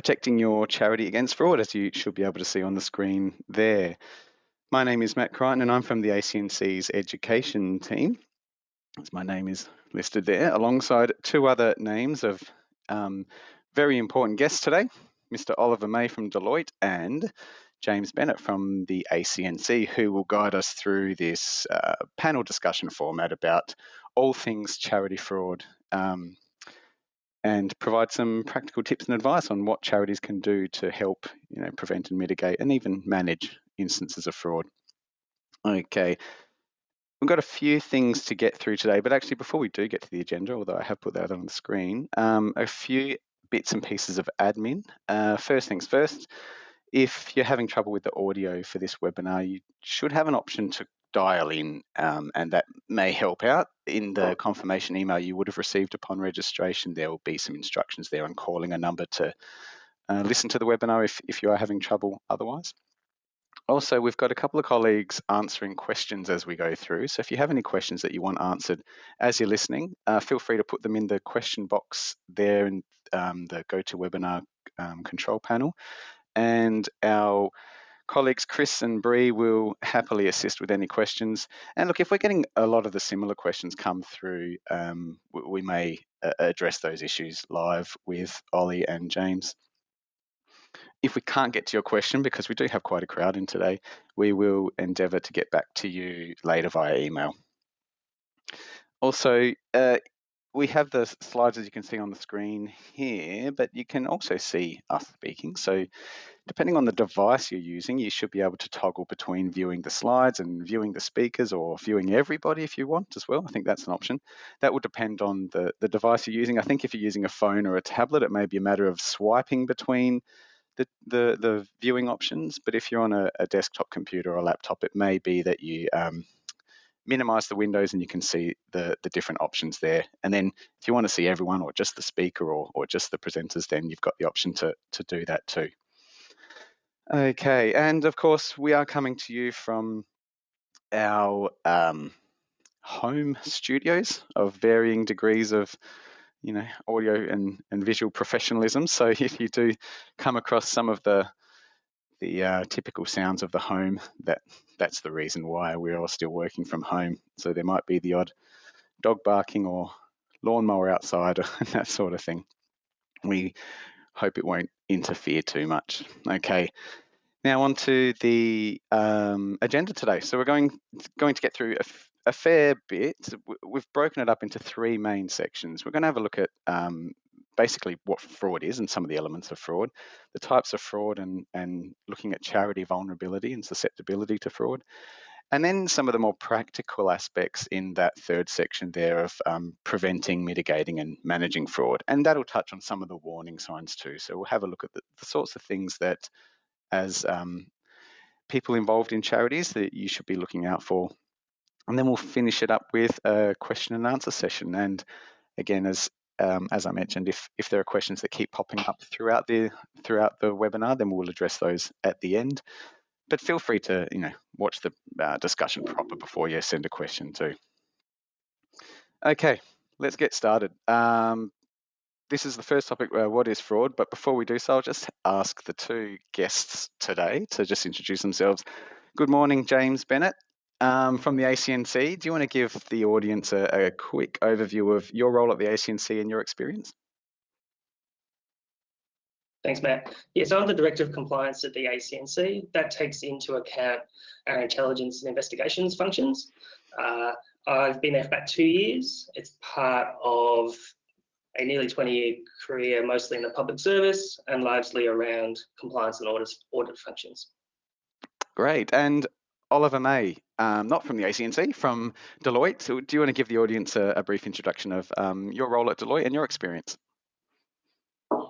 protecting your charity against fraud, as you should be able to see on the screen there. My name is Matt Crichton and I'm from the ACNC's education team, as my name is listed there, alongside two other names of um, very important guests today, Mr. Oliver May from Deloitte and James Bennett from the ACNC, who will guide us through this uh, panel discussion format about all things charity fraud um, and provide some practical tips and advice on what charities can do to help you know, prevent and mitigate and even manage instances of fraud. Okay, we've got a few things to get through today, but actually before we do get to the agenda, although I have put that on the screen, um, a few bits and pieces of admin. Uh, first things first, if you're having trouble with the audio for this webinar, you should have an option to dial in um, and that may help out. In the confirmation email you would have received upon registration, there will be some instructions there on calling a number to uh, listen to the webinar if, if you are having trouble otherwise. Also, we've got a couple of colleagues answering questions as we go through. So if you have any questions that you want answered as you're listening, uh, feel free to put them in the question box there in um, the GoToWebinar um, control panel. And our colleagues Chris and Bree will happily assist with any questions. And look, if we're getting a lot of the similar questions come through, um, we may uh, address those issues live with Ollie and James. If we can't get to your question, because we do have quite a crowd in today, we will endeavour to get back to you later via email. Also, uh, we have the slides as you can see on the screen here, but you can also see us speaking. So depending on the device you're using, you should be able to toggle between viewing the slides and viewing the speakers or viewing everybody if you want as well. I think that's an option. That will depend on the, the device you're using. I think if you're using a phone or a tablet, it may be a matter of swiping between the, the, the viewing options, but if you're on a, a, desktop computer or a laptop, it may be that you um, minimize the windows and you can see the, the different options there. And then if you want to see everyone or just the speaker or, or just the presenters, then you've got the option to, to do that too. Okay, and of course, we are coming to you from our um, home studios of varying degrees of you know, audio and, and visual professionalism. So if you do come across some of the the uh, typical sounds of the home, that that's the reason why we're all still working from home. So there might be the odd dog barking or lawnmower outside and that sort of thing. We hope it won't interfere too much. Okay. Now on to the um, agenda today. So we're going going to get through a a fair bit. We've broken it up into three main sections. We're going to have a look at um, basically what fraud is and some of the elements of fraud, the types of fraud and, and looking at charity vulnerability and susceptibility to fraud. And then some of the more practical aspects in that third section there of um, preventing, mitigating, and managing fraud. And that'll touch on some of the warning signs too. So we'll have a look at the, the sorts of things that, as um, people involved in charities, that you should be looking out for and then we'll finish it up with a question and answer session. And again, as um, as I mentioned, if if there are questions that keep popping up throughout the throughout the webinar, then we'll address those at the end. But feel free to you know watch the uh, discussion proper before you send a question too. Okay, let's get started. Um, this is the first topic, uh, what is fraud? But before we do so, I'll just ask the two guests today to just introduce themselves. Good morning, James Bennett um, from the ACNC. Do you want to give the audience a, a quick overview of your role at the ACNC and your experience? Thanks, Matt. Yeah, so I'm the Director of Compliance at the ACNC. That takes into account our intelligence and investigations functions. Uh, I've been there for about two years. It's part of a nearly 20 year career, mostly in the public service and largely around compliance and audit, audit functions. Great. And Oliver May, um, not from the ACNC, from Deloitte. So do you want to give the audience a, a brief introduction of um, your role at Deloitte and your experience?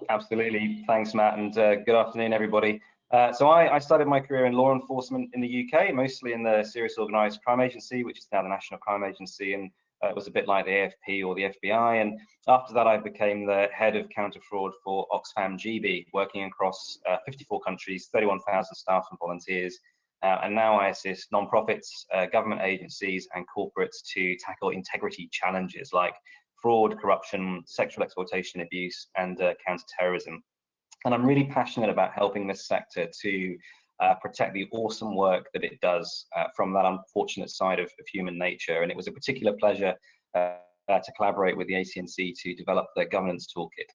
Absolutely. Thanks, Matt, and uh, good afternoon, everybody. Uh, so I, I, started my career in law enforcement in the UK, mostly in the Serious Organised Crime Agency, which is now the National Crime Agency, and uh, it was a bit like the AFP or the FBI. And after that, I became the head of counter fraud for Oxfam GB, working across uh, 54 countries, 31,000 staff and volunteers, uh, and now I assist nonprofits, uh, government agencies, and corporates to tackle integrity challenges like fraud, corruption, sexual exploitation, abuse, and uh, counterterrorism. And I'm really passionate about helping this sector to uh, protect the awesome work that it does uh, from that unfortunate side of, of, human nature. And it was a particular pleasure uh, to collaborate with the ACNC to develop the governance toolkit.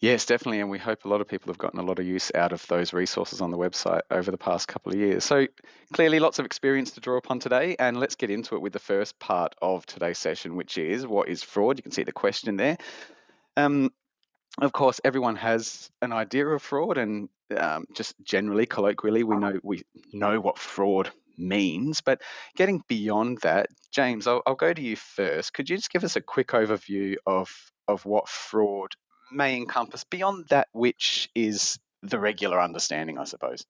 Yes, definitely. And we hope a lot of people have gotten a lot of use out of those resources on the website over the past couple of years. So, clearly, lots of experience to draw upon today. And let's get into it with the first part of today's session, which is what is fraud? You can see the question there. Um, of course, everyone has an idea of fraud, and um, just generally, colloquially, we know we know what fraud means. But getting beyond that, James, I'll, I'll go to you first. Could you just give us a quick overview of of what fraud may encompass beyond that which is the regular understanding, I suppose?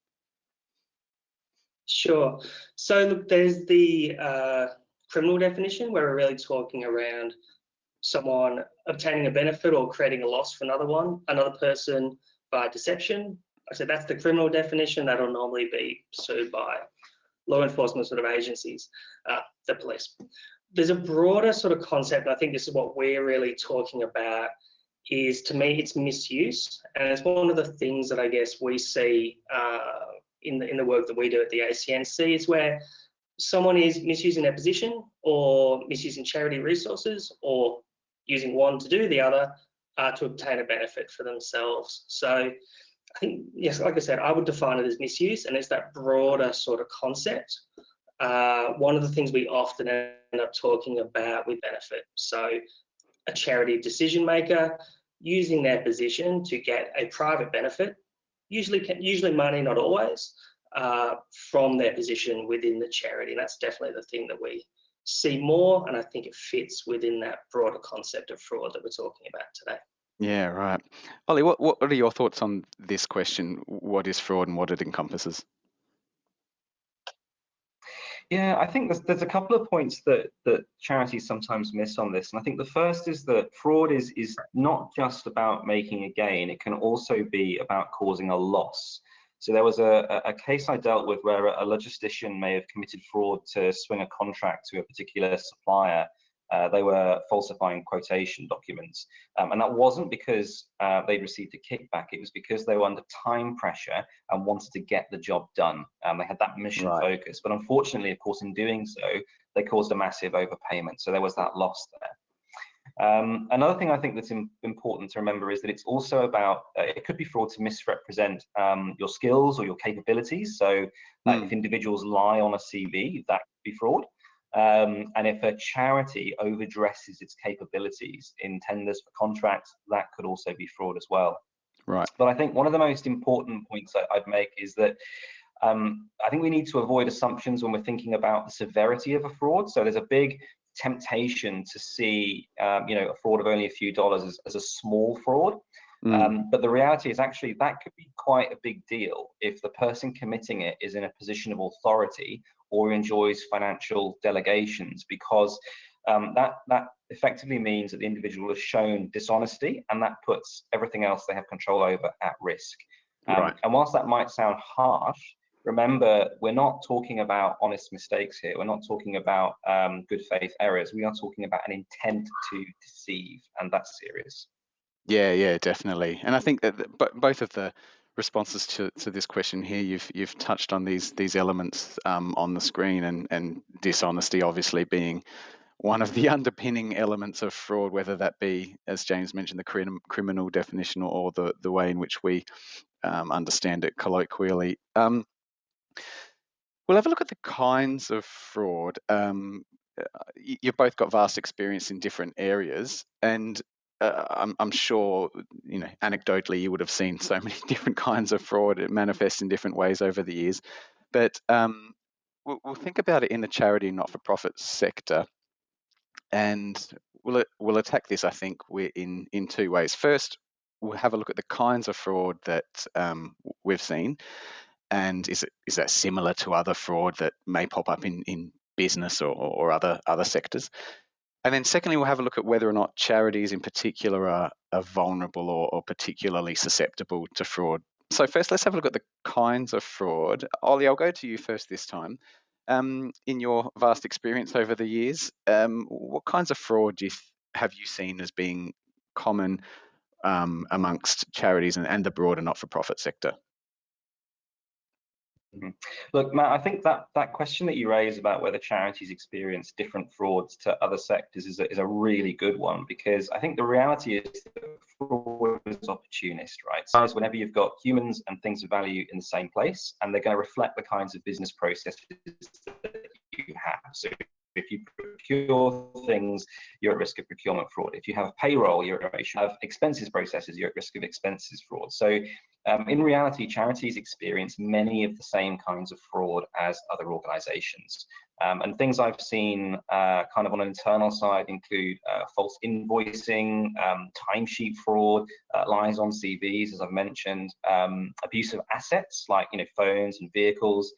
Sure. So there's the uh, criminal definition where we're really talking around someone obtaining a benefit or creating a loss for another one, another person by deception. I said that's the criminal definition that'll normally be pursued by law enforcement sort of agencies, uh, the police. There's a broader sort of concept, I think this is what we're really talking about, is to me it's misuse, and it's one of the things that I guess we see uh, in the in the work that we do at the ACNC is where someone is misusing their position or misusing charity resources or using one to do the other uh, to obtain a benefit for themselves. So I think, yes, like I said, I would define it as misuse, and it's that broader sort of concept. Uh, one of the things we often end up talking about with benefit. So a charity decision maker using their position to get a private benefit, usually usually money, not always, uh, from their position within the charity. And that's definitely the thing that we see more, and I think it fits within that broader concept of fraud that we're talking about today. Yeah, right. Ollie, what, what are your thoughts on this question? What is fraud and what it encompasses? Yeah, I think there's, there's a couple of points that, that charities sometimes miss on this. And I think the first is that fraud is, is not just about making a gain, it can also be about causing a loss. So there was a, a case I dealt with where a logistician may have committed fraud to swing a contract to a particular supplier. Uh, they were falsifying quotation documents. Um, and that wasn't because uh, they received a kickback, it was because they were under time pressure and wanted to get the job done. Um, they had that mission right. focus. But unfortunately, of course, in doing so, they caused a massive overpayment. So there was that loss there. Um, another thing I think that's important to remember is that it's also about, uh, it could be fraud to misrepresent um, your skills or your capabilities. So mm. if individuals lie on a CV, that could be fraud. Um, and if a charity overdresses its capabilities in tenders for contracts, that could also be fraud as well. Right. But I think one of the most important points I'd make is that um, I think we need to avoid assumptions when we're thinking about the severity of a fraud. So there's a big temptation to see, um, you know, a fraud of only a few dollars as, as a small fraud. Mm. Um, but the reality is actually that could be quite a big deal if the person committing it is in a position of authority or enjoys financial delegations because um, that that effectively means that the individual has shown dishonesty and that puts everything else they have control over at risk. Um, right. And whilst that might sound harsh, remember, we're not talking about honest mistakes here. We're not talking about um, good faith errors. We are talking about an intent to deceive, and that's serious. Yeah, yeah, definitely. And I think that the, both of the responses to, to this question here, you've you've touched on these these elements um, on the screen, and and dishonesty obviously being one of the underpinning elements of fraud, whether that be, as James mentioned, the crim- criminal definition or the the way in which we um, understand it colloquially. Um, We'll have a look at the kinds of fraud. Um, you've both got vast experience in different areas, and uh, I'm, I'm, sure, you know, anecdotally, you would have seen so many different kinds of fraud. It manifests in different ways over the years. But um, we'll, we'll, think about it in the charity not-for-profit sector, and we'll we'll attack this, I think, we're in in two ways. First, we'll have a look at the kinds of fraud that um, we've seen, and is it is that similar to other fraud that may pop up in in business or, or other other sectors? And then secondly, we'll have a look at whether or not charities in particular are, are vulnerable or, or particularly susceptible to fraud. So first, let's have a look at the kinds of fraud. Ollie, I'll go to you first this time. Um, in your vast experience over the years, um, what kinds of fraud you have you seen as being common um, amongst charities and, and the broader not-for-profit sector? Mm-hmm. Look, Matt, I think that that question that you raise about whether charities experience different frauds to other sectors is a, is a really good one because I think the reality is that fraud is opportunist, right? So it's whenever you've got humans and things of value in the same place, and they're going to reflect the kinds of business processes that you have. So if you procure things, you're at risk of procurement fraud. If you have payroll, you're at risk of expenses processes, you're at risk of expenses fraud. So um, in reality, charities experience many of the same kinds of fraud as other organizations. Um, and things I've seen uh, kind of on an internal side include uh, false invoicing, um, timesheet fraud, uh, lies on CVs, as I've mentioned, um, abuse of assets like you know phones and vehicles,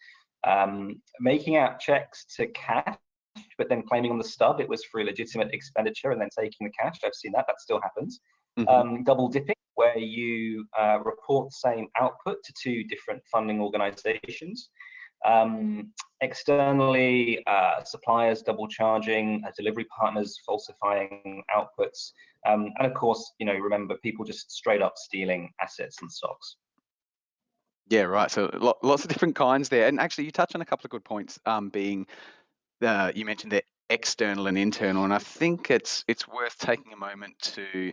um, making out checks to cash but then claiming on the stub it was for a legitimate expenditure and then taking the cash. I've seen that, that still happens. Mm -hmm. um, double dipping, where you uh, report the same output to two different funding organizations. Um, externally, uh, suppliers double charging, uh, delivery partners falsifying outputs, um, and of course, you know, remember people just straight up stealing assets and stocks. Yeah, right. So lots of different kinds there, and actually, you touched on a couple of good points. Um, being uh, you mentioned the external and internal, and I think it's it's worth taking a moment to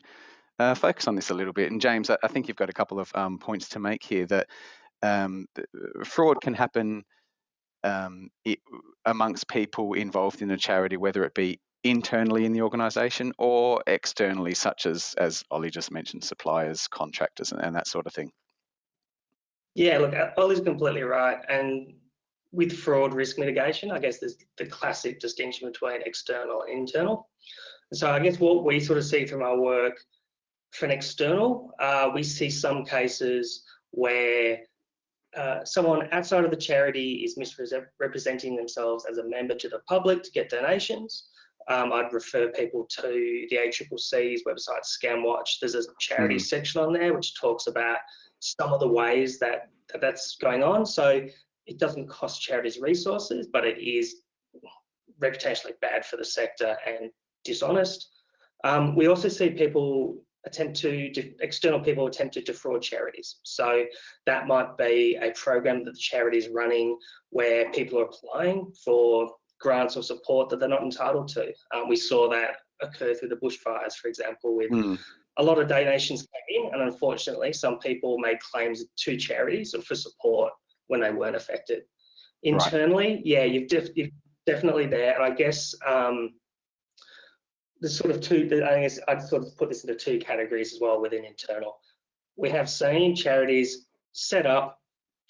uh, focus on this a little bit. And James, I, I think you've got a couple of um, points to make here that um, fraud can happen um, it, amongst people involved in a charity, whether it be internally in the organisation or externally, such as as Ollie just mentioned, suppliers, contractors, and, and that sort of thing. Yeah, look, Ollie's completely right, and with fraud risk mitigation, I guess there's the classic distinction between external and internal. So I guess what we sort of see from our work for an external, uh, we see some cases where uh, someone outside of the charity is misrepresenting themselves as a member to the public to get donations. Um, I'd refer people to the ACCC's website, Scamwatch. There's a charity mm. section on there which talks about some of the ways that, that that's going on. So it doesn't cost charities resources, but it is reputationally bad for the sector and dishonest. Um, we also see people attempt to, external people attempt to defraud charities. So that might be a program that the charity is running where people are applying for grants or support that they're not entitled to. Um, we saw that occur through the bushfires, for example, with mm. a lot of donations came in, and unfortunately, some people made claims to charities or for support when they weren't affected. Internally, right. yeah, you've, def you've, definitely there, and I guess um, there's sort of two. I guess I'd sort of put this into two categories as well within internal. We have seen charities set up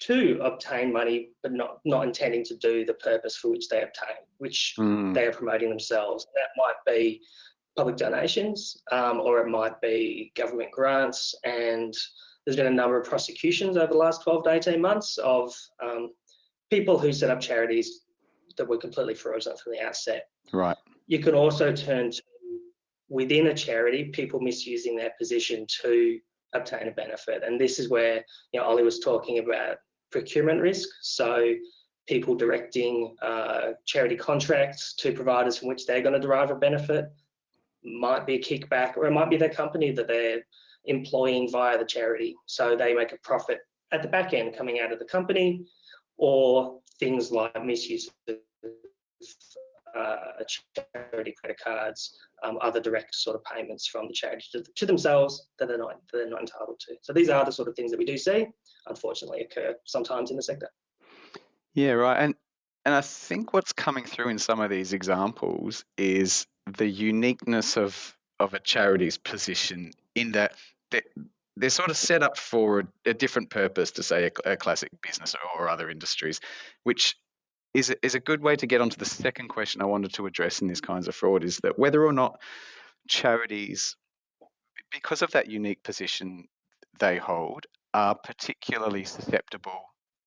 to obtain money, but not not intending to do the purpose for which they obtain, which mm. they are promoting themselves. That might be public donations, um, or it might be government grants, and there's been a number of prosecutions over the last 12 to 18 months of um, people who set up charities that were completely frozen from the outset. Right. You can also turn to within a charity, people misusing their position to obtain a benefit. And this is where you know Ollie was talking about procurement risk. So people directing uh, charity contracts to providers from which they're going to derive a benefit might be a kickback, or it might be their company that they're employing via the charity. So they make a profit at the back end coming out of the company, or things like misuse of uh, charity credit cards, um, other direct sort of payments from the charity to, to, themselves that they're not that they're not entitled to. So these are the sort of things that we do see, unfortunately, occur sometimes in the sector. Yeah, right. And and I think what's coming through in some of these examples is the uniqueness of of a charity's position in that they're, they're sort of set up for a, a different purpose to say a, a classic business or, or other industries, which is a, is a good way to get onto the second question I wanted to address in these kinds of fraud is that whether or not charities, because of that unique position they hold, are particularly susceptible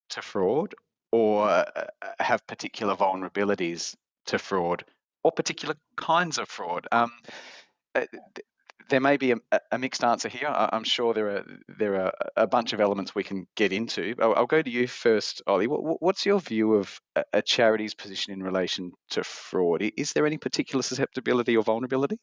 to fraud or uh, have particular vulnerabilities to fraud or particular kinds of fraud. Um, uh, Uh, there may be a, a, mixed answer here. I'm sure there are there are a bunch of elements we can get into. I'll, I'll go to you first, Ollie. What, what's your view of a, charity's position in relation to fraud? Is there any particular susceptibility or vulnerability?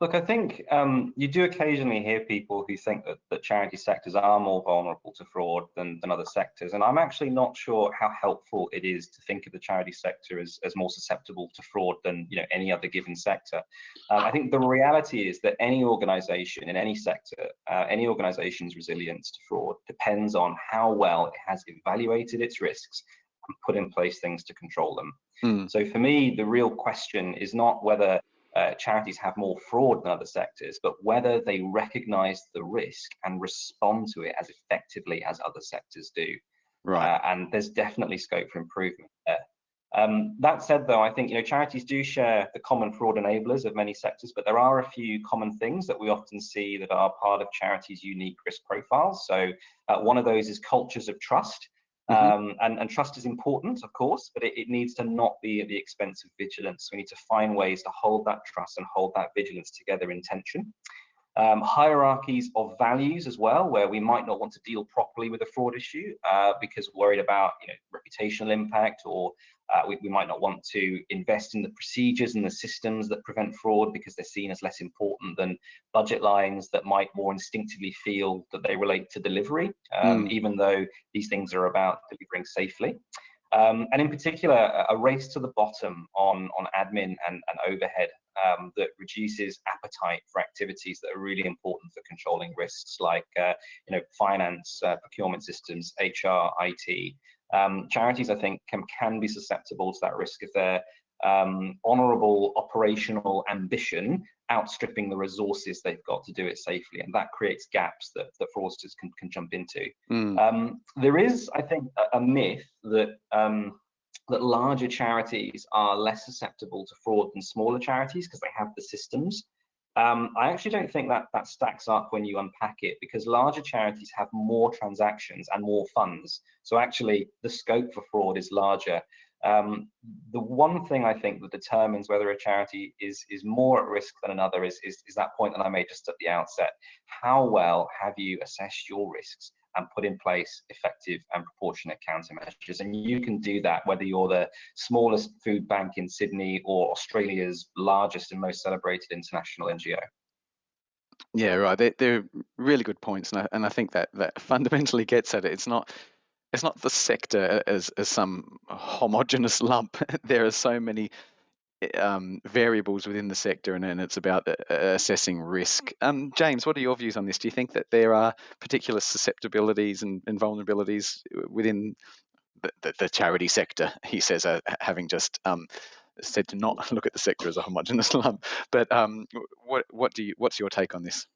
Look, I think um, you do occasionally hear people who think that, that charity sectors are more vulnerable to fraud than, than other sectors. And I'm actually not sure how helpful it is to think of the charity sector as, as more susceptible to fraud than you know any other given sector. Um, I think the reality is that any organization in any sector, uh, any organization's resilience to fraud depends on how well it has evaluated its risks and put in place things to control them. Mm. So for me, the real question is not whether uh, charities have more fraud than other sectors, but whether they recognize the risk and respond to it as effectively as other sectors do. Right. Uh, and there's definitely scope for improvement there. Um, that said, though, I think you know charities do share the common fraud enablers of many sectors, but there are a few common things that we often see that are part of charities' unique risk profiles. So uh, one of those is cultures of trust. Mm -hmm. um, and, and, trust is important, of course, but it, it, needs to not be at the expense of vigilance. We need to find ways to hold that trust and hold that vigilance together in tension. Um, hierarchies of values as well, where we might not want to deal properly with a fraud issue uh, because worried about you know, reputational impact or uh, we, we, might not want to invest in the procedures and the systems that prevent fraud because they're seen as less important than budget lines that might more instinctively feel that they relate to delivery, um, mm. even though these things are about delivering safely. Um, and in particular, a race to the bottom on, on admin and, and overhead um, that reduces appetite for activities that are really important for controlling risks like uh, you know, finance, uh, procurement systems, HR, IT, um, charities, I think, can, can be susceptible to that risk if their um, honourable operational ambition outstripping the resources they've got to do it safely, and that creates gaps that, that fraudsters can, can jump into. Mm. Um, there is, I think, a, a myth that um, that larger charities are less susceptible to fraud than smaller charities because they have the systems. Um, I actually don't think that that stacks up when you unpack it because larger charities have more transactions and more funds. So actually the scope for fraud is larger. Um, the one thing I think that determines whether a charity is is more at risk than another is, is, is that point that I made just at the outset. How well have you assessed your risks? And put in place effective and proportionate countermeasures. And you can do that whether you're the smallest food bank in Sydney or Australia's largest and most celebrated international NGO. Yeah, right. They're, they're really good points, and I, and I think that that fundamentally gets at it. It's not it's not the sector as as some homogenous lump. there are so many um, variables within the sector, and, and it's about uh, assessing risk. Um, James, what are your views on this? Do you think that there are particular susceptibilities and, and vulnerabilities within the, the, the, charity sector? He says, uh, having just um, said to not look at the sector as a homogenous lump. But um, what what do you what's your take on this?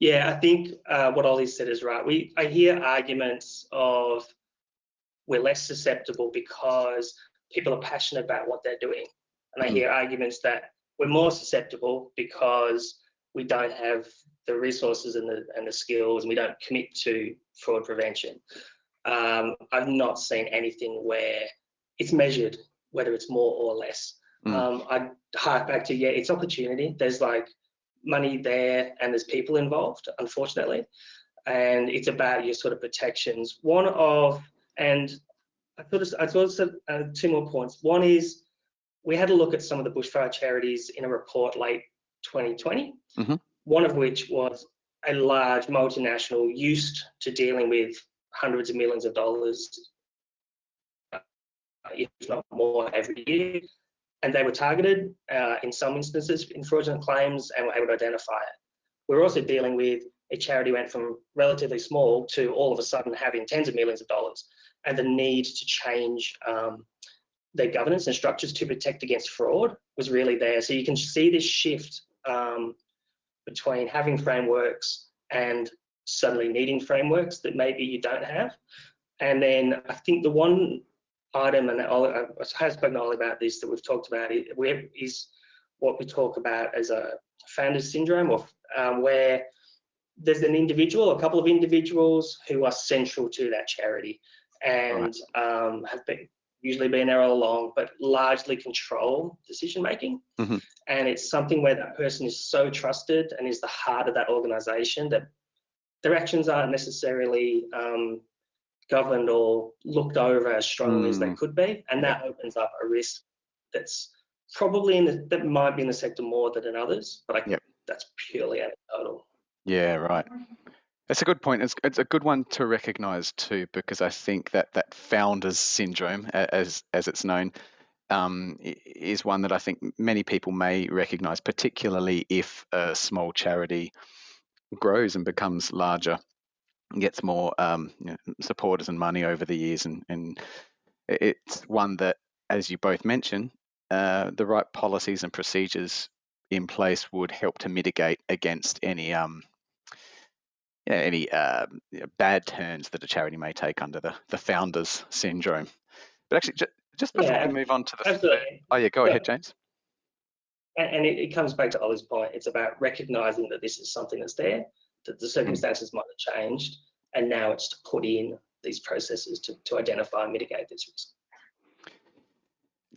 Yeah, I think uh, what Ollie said is right. We I hear arguments of we're less susceptible because people are passionate about what they're doing. And I hmm. hear arguments that we're more susceptible because we don't have the resources and the, and the skills and we don't commit to fraud prevention. Um, I've not seen anything where it's measured, whether it's more or less. Mm. Um, I hark back to, yeah, it's opportunity. There's like money there and there's people involved, unfortunately. And it's about your sort of protections. One of, and I thought I thought uh, two more points. One is we had a look at some of the bushfire charities in a report late 2020. Mm-hmm. One of which was a large multinational used to dealing with hundreds of millions of dollars, uh, if not more, every year. And they were targeted uh, in some instances in fraudulent claims and were able to identify it. We're also dealing with a charity went from relatively small to all of a sudden having tens of millions of dollars and the need to change um, their governance and structures to protect against fraud was really there. So you can see this shift um, between having frameworks and suddenly needing frameworks that maybe you don't have. And then I think the one item, and I have spoken all about this that we've talked about, is what we talk about as a founder's syndrome, or um, where there's an individual, a couple of individuals who are central to that charity and right. um, have been usually been there all along, but largely control decision making. Mm-hmm. And it's something where that person is so trusted and is the heart of that organization that their actions aren't necessarily um, governed or looked over as strongly mm. as they mm. could be. And that opens up a risk that's probably in the, that might be in the sector more than in others, but I, Yep. that's purely anecdotal. Yeah, right. That's a good point. It's, it's a good one to recognise too, because I think that that founders syndrome, as as it's known, um, is one that I think many people may recognise, particularly if a small charity grows and becomes larger, and gets more um, you know, supporters and money over the years, and and it's one that, as you both mentioned, uh, the right policies and procedures in place would help to mitigate against any um, yeah, any um, you know, bad turns that a charity may take under the, the founders syndrome. But actually, ju- just before Yeah, we move on to the Absolutely. oh yeah, go Yeah. ahead, James. And, and it, it comes back to Ollie's point. It's about recognizing that this is something that's there, that the circumstances might have changed, and now it's to put in these processes to, to identify and mitigate this risk.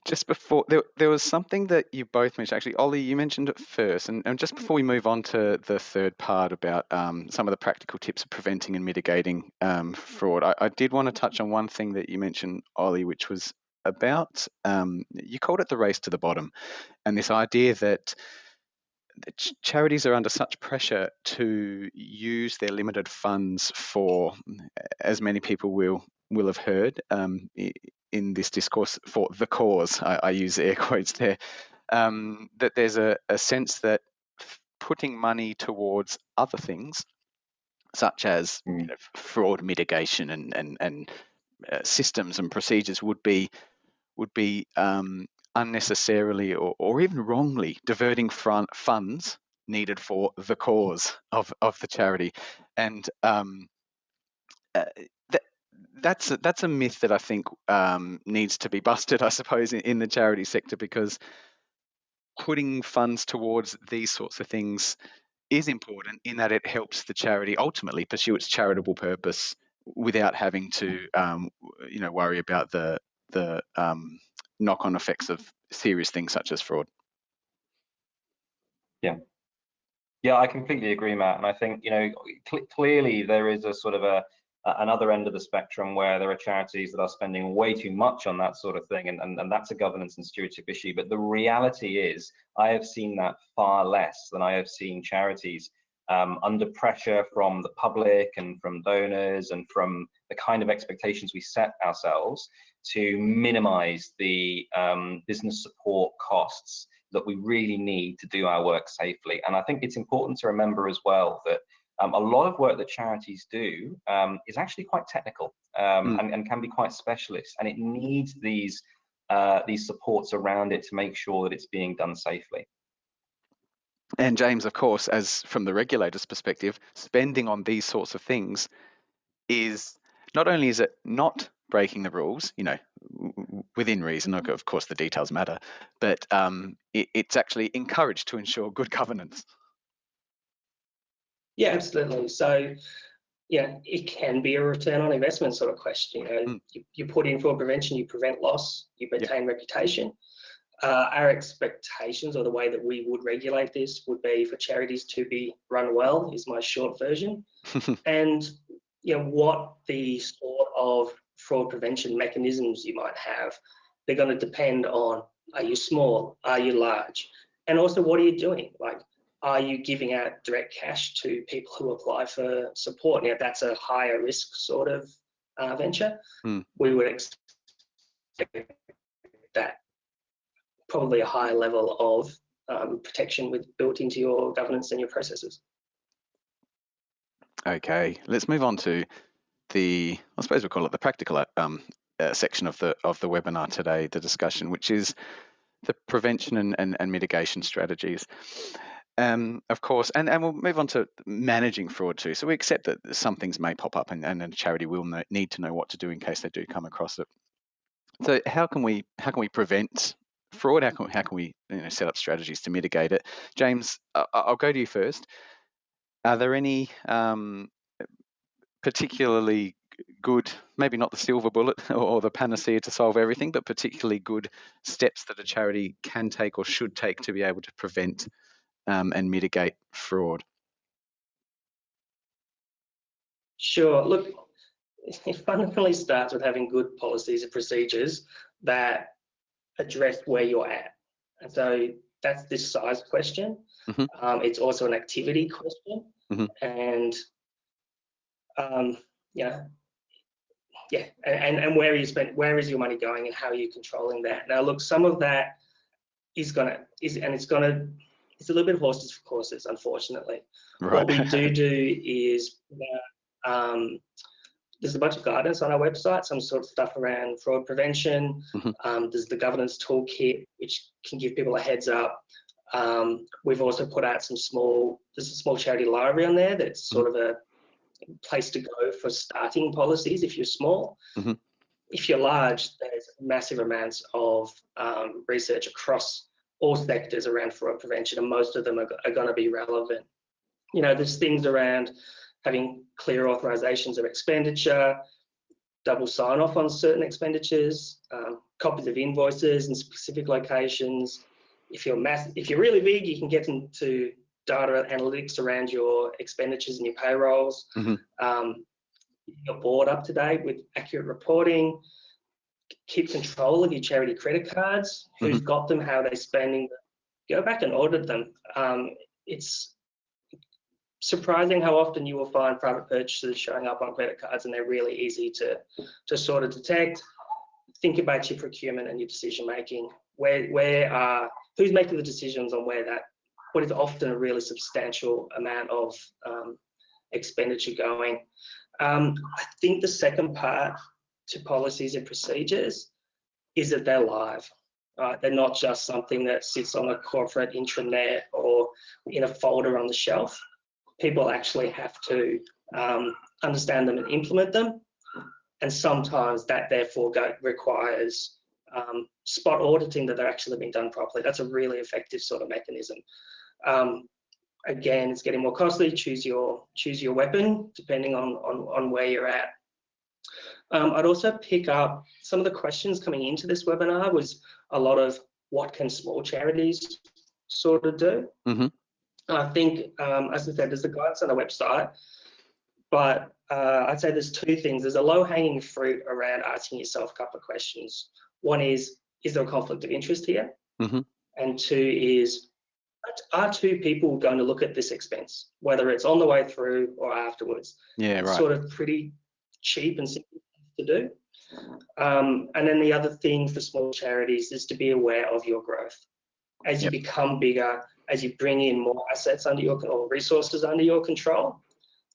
Just before there, there was something that you both mentioned. Actually, Ollie, you mentioned it first, and, and just before we move on to the third part about um, some of the practical tips of preventing and mitigating um, fraud, I, I did want to touch on one thing that you mentioned, Ollie, which was about um, you called it the race to the bottom, and this idea that ch- charities are under such pressure to use their limited funds for, as many people will will have heard um, in this discourse, for the cause. I, I use air quotes there. Um, that there's a, a sense that putting money towards other things, such as you Mm. know, fraud mitigation and and and uh, systems and procedures, would be would be um, unnecessarily or, or even wrongly diverting front funds needed for the cause of, of the charity. And um, uh, that's a, that's a myth that I think um, needs to be busted, I suppose, in, in the charity sector because putting funds towards these sorts of things is important in that it helps the charity ultimately pursue its charitable purpose without having to, um, you know, worry about the the um, knock-on effects of serious things such as fraud. Yeah, yeah, I completely agree, Matt. And I think, you know, cl- clearly there is a sort of a, a- another end of the spectrum where there are charities that are spending way too much on that sort of thing, and, and, and that's a governance and stewardship issue. But the reality is, I have seen that far less than I have seen charities um, under pressure from the public and from donors and from the kind of expectations we set ourselves to minimize the um, business support costs that we really need to do our work safely. And I think it's important to remember as well that um, a lot of work that charities do um, is actually quite technical um, Mm. and, and can be quite specialist, and it needs these uh, these supports around it to make sure that it's being done safely. And James, of course, as from the regulator's perspective, spending on these sorts of things is not only is it not breaking the rules, you know, within reason. Of of course, the details matter, but um, it, it's actually encouraged to ensure good governance. Yeah, absolutely. So, yeah, it can be a return on investment sort of question. You know, Mm. you, you put in fraud prevention, you prevent loss, you Yeah. maintain reputation. Uh, our expectations or the way that we would regulate this would be for charities to be run well, is my short version. and you know what the sort of fraud prevention mechanisms you might have they're going to depend on are you small are you large and also what are you doing like are you giving out direct cash to people who apply for support now that's a higher risk sort of uh, venture Hmm. we would expect that probably a higher level of um, protection with built into your governance and your processes Okay, let's move on to the, I suppose we call it the practical um, uh, section of the of the webinar today, the discussion, which is the prevention and, and, and mitigation strategies. Um, of course, and, and we'll move on to managing fraud too. So we accept that some things may pop up and, and a charity will know, need to know what to do in case they do come across it. So how can we how can we prevent fraud? How can, how can we you know, set up strategies to mitigate it? James, I'll go to you first. Are there any um, particularly good, maybe not the silver bullet or the panacea to solve everything, but particularly good steps that a charity can take or should take to be able to prevent um, and mitigate fraud? Sure. Look, it fundamentally starts with having good policies and procedures that address where you're at. And so that's this size question. Mhm. Um, it's also an activity question. Mhm. And um, yeah, yeah, and, and where you spend, where is your money going, and how are you controlling that? Now, look, some of that is gonna is, and it's gonna, it's a little bit of horses for courses, unfortunately. Right. What we do do is um, there's a bunch of guidance on our website, some sort of stuff around fraud prevention. Mhm. Um, there's the governance toolkit, which can give people a heads up. Um, we've also put out some small, there's a small charity library on there that's sort of a place to go for starting policies if you're small. Mhm. If you're large, there's massive amounts of um, research across all sectors around fraud prevention, and most of them are, are going to be relevant. You know, there's things around having clear authorizations of expenditure, double sign off on certain expenditures, um, copies of invoices in specific locations. If you're mass, if you're really big, you can get into data analytics around your expenditures and your payrolls. Mhm. Um, your board up to date with accurate reporting. Keep control of your charity credit cards. Who's got them? How are they spending them? Go back and audit them. Um, it's surprising how often you will find private purchases showing up on credit cards and they're really easy to, to sort of detect. Think about your procurement and your decision making. Where, where are, who's making the decisions on where that, what is often a really substantial amount of um, expenditure going. Um, I think the second part to policies and procedures is that they're live. Right? they're not just something that sits on a corporate intranet or in a folder on the shelf people actually have to um, understand them and implement them. And sometimes that therefore go, requires um, spot auditing that they're actually being done properly. That's a really effective sort of mechanism. Um, again, it's getting more costly. Choose your choose your weapon depending on on, on where you're at. Um, I'd also pick up some of the questions coming into this webinar was a lot of what can small charities sort of do. Mhm. I think, um, as I said, there's the guidance on the website, but uh, I'd say there's two things. There's a low-hanging fruit around asking yourself a couple of questions. One is, is there a conflict of interest here? Mhm. And two is, are two people going to look at this expense, whether it's on the way through or afterwards? Yeah, right. Sort of pretty cheap and simple to do. Um, and then the other thing for small charities is to be aware of your growth. As you Yep. become bigger, as you bring in more assets under your or resources under your control,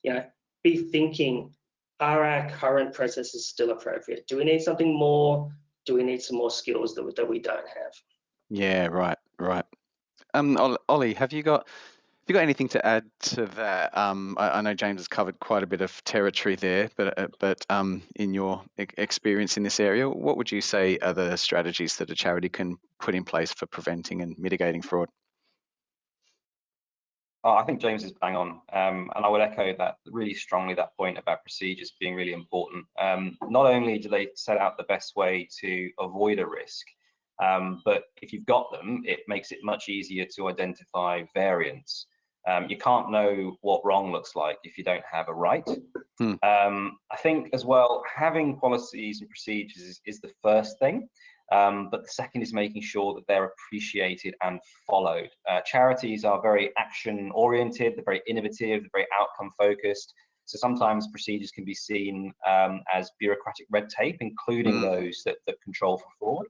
you know, be thinking, are our current processes still appropriate? Do we need something more? Do we need some more skills that, we- that we don't have? Yeah, right, right. Um, Ol- Ollie, have you got you got anything to add to that? Um, I, I know James has covered quite a bit of territory there, but uh, but um, in your experience in this area, what would you say are the strategies that a charity can put in place for preventing and mitigating fraud? Oh, I think James is bang on, um, and I would echo that really strongly. That point about procedures being really important. Um, not only do they set out the best way to avoid a risk, um, but if you've got them, it makes it much easier to identify variance. Um, you can't know what wrong looks like if you don't have a right. Hmm. Um, I think as well, having policies and procedures is, is the first thing. Um, but the second is making sure that they're appreciated and followed. Uh, charities are very action oriented, they're very innovative, they're very outcome focused. So sometimes procedures can be seen um, as bureaucratic red tape, including Mm. those that, that control for fraud.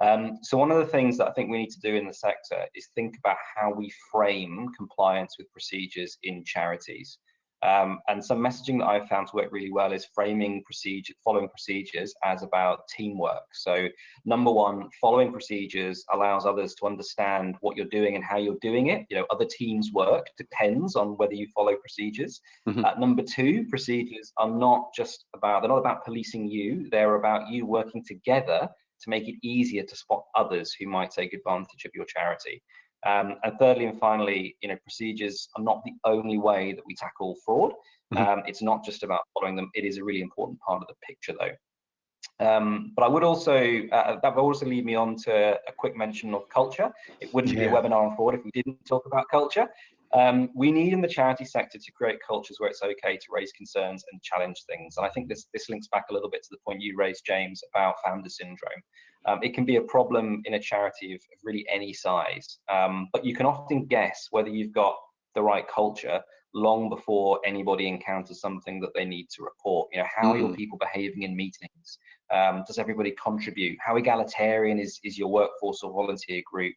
Um, so one of the things that I think we need to do in the sector is think about how we frame compliance with procedures in charities. Um, and some messaging that I've found to work really well is framing procedure, following procedures as about teamwork. So number one, following procedures allows others to understand what you're doing and how you're doing it. You know, other teams work depends on whether you follow procedures. Mhm. Uh, number two, procedures are not just about, they're not about policing you, they're about you working together to make it easier to spot others who might take advantage of your charity. Um, and thirdly and finally, you know, procedures are not the only way that we tackle fraud. Mhm. Um, it's not just about following them. It is a really important part of the picture, though. Um, but I would also, uh, that would also lead me on to a quick mention of culture. It wouldn't be a webinar on fraud if we didn't talk about culture. Um, we need in the charity sector to create cultures where it's okay to raise concerns and challenge things. And I think this, this links back a little bit to the point you raised, James, about founder syndrome. Um, it can be a problem in a charity of, of really any size, um, but you can often guess whether you've got the right culture long before anybody encounters something that they need to report. You know, how mm. are your mm. people behaving in meetings? Um, does everybody contribute? How egalitarian is, is your workforce or volunteer group?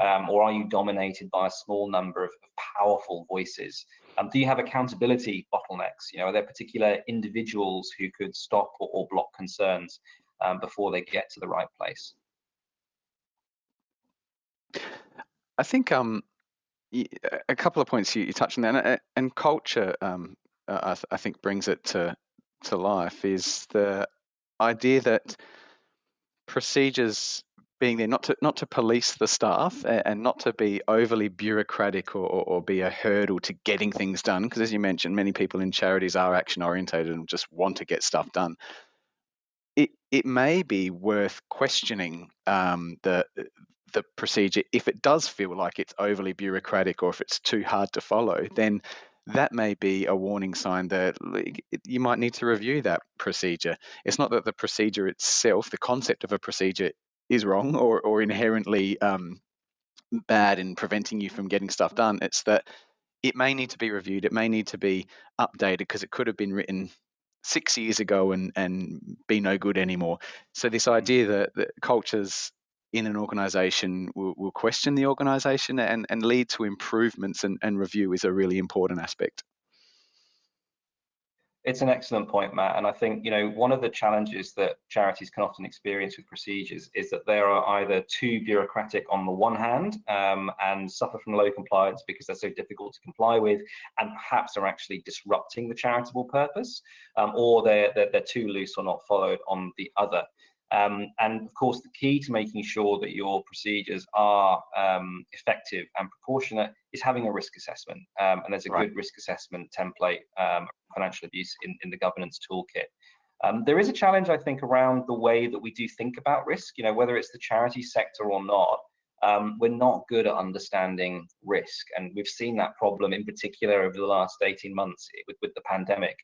Um, or are you dominated by a small number of, of powerful voices? Um, do you have accountability bottlenecks? You know, are there particular individuals who could stop or, or block concerns um, before they get to the right place? I think um, a couple of points you, you touched on there, and, uh, and culture, um, uh, I, th I, think, brings it to to life. Is the idea that procedures being there not to not to police the staff and not to be overly bureaucratic or, or, or be a hurdle to getting things done because as you mentioned many people in charities are action orientated and just want to get stuff done it it may be worth questioning um, the the procedure if it does feel like it's overly bureaucratic or if it's too hard to follow then that may be a warning sign that you might need to review that procedure. It's not that the procedure itself, the concept of a procedure is wrong or, or inherently um, bad in preventing you from getting stuff done. It's that it may need to be reviewed, it may need to be updated because it could have been written six years ago and, and be no good anymore. So, this idea that, that cultures in an organization will, will question the organization and, and lead to improvements and, and review is a really important aspect. It's an excellent point, Matt. And I think, you know, one of the challenges that charities can often experience with procedures is that they are either too bureaucratic on the one hand um, and suffer from low compliance because they're so difficult to comply with and perhaps are actually disrupting the charitable purpose, um, or they're, they're, they're too loose or not followed on the other. Um, and of course, the key to making sure that your procedures are um, effective and proportionate is having a risk assessment. Um, and there's a right. good risk assessment template, um, financial abuse in, in the governance toolkit. Um, there is a challenge, I think, around the way that we do think about risk, you know, whether it's the charity sector or not um, we're not good at understanding risk. And we've seen that problem in particular over the last 18 months with, with the pandemic.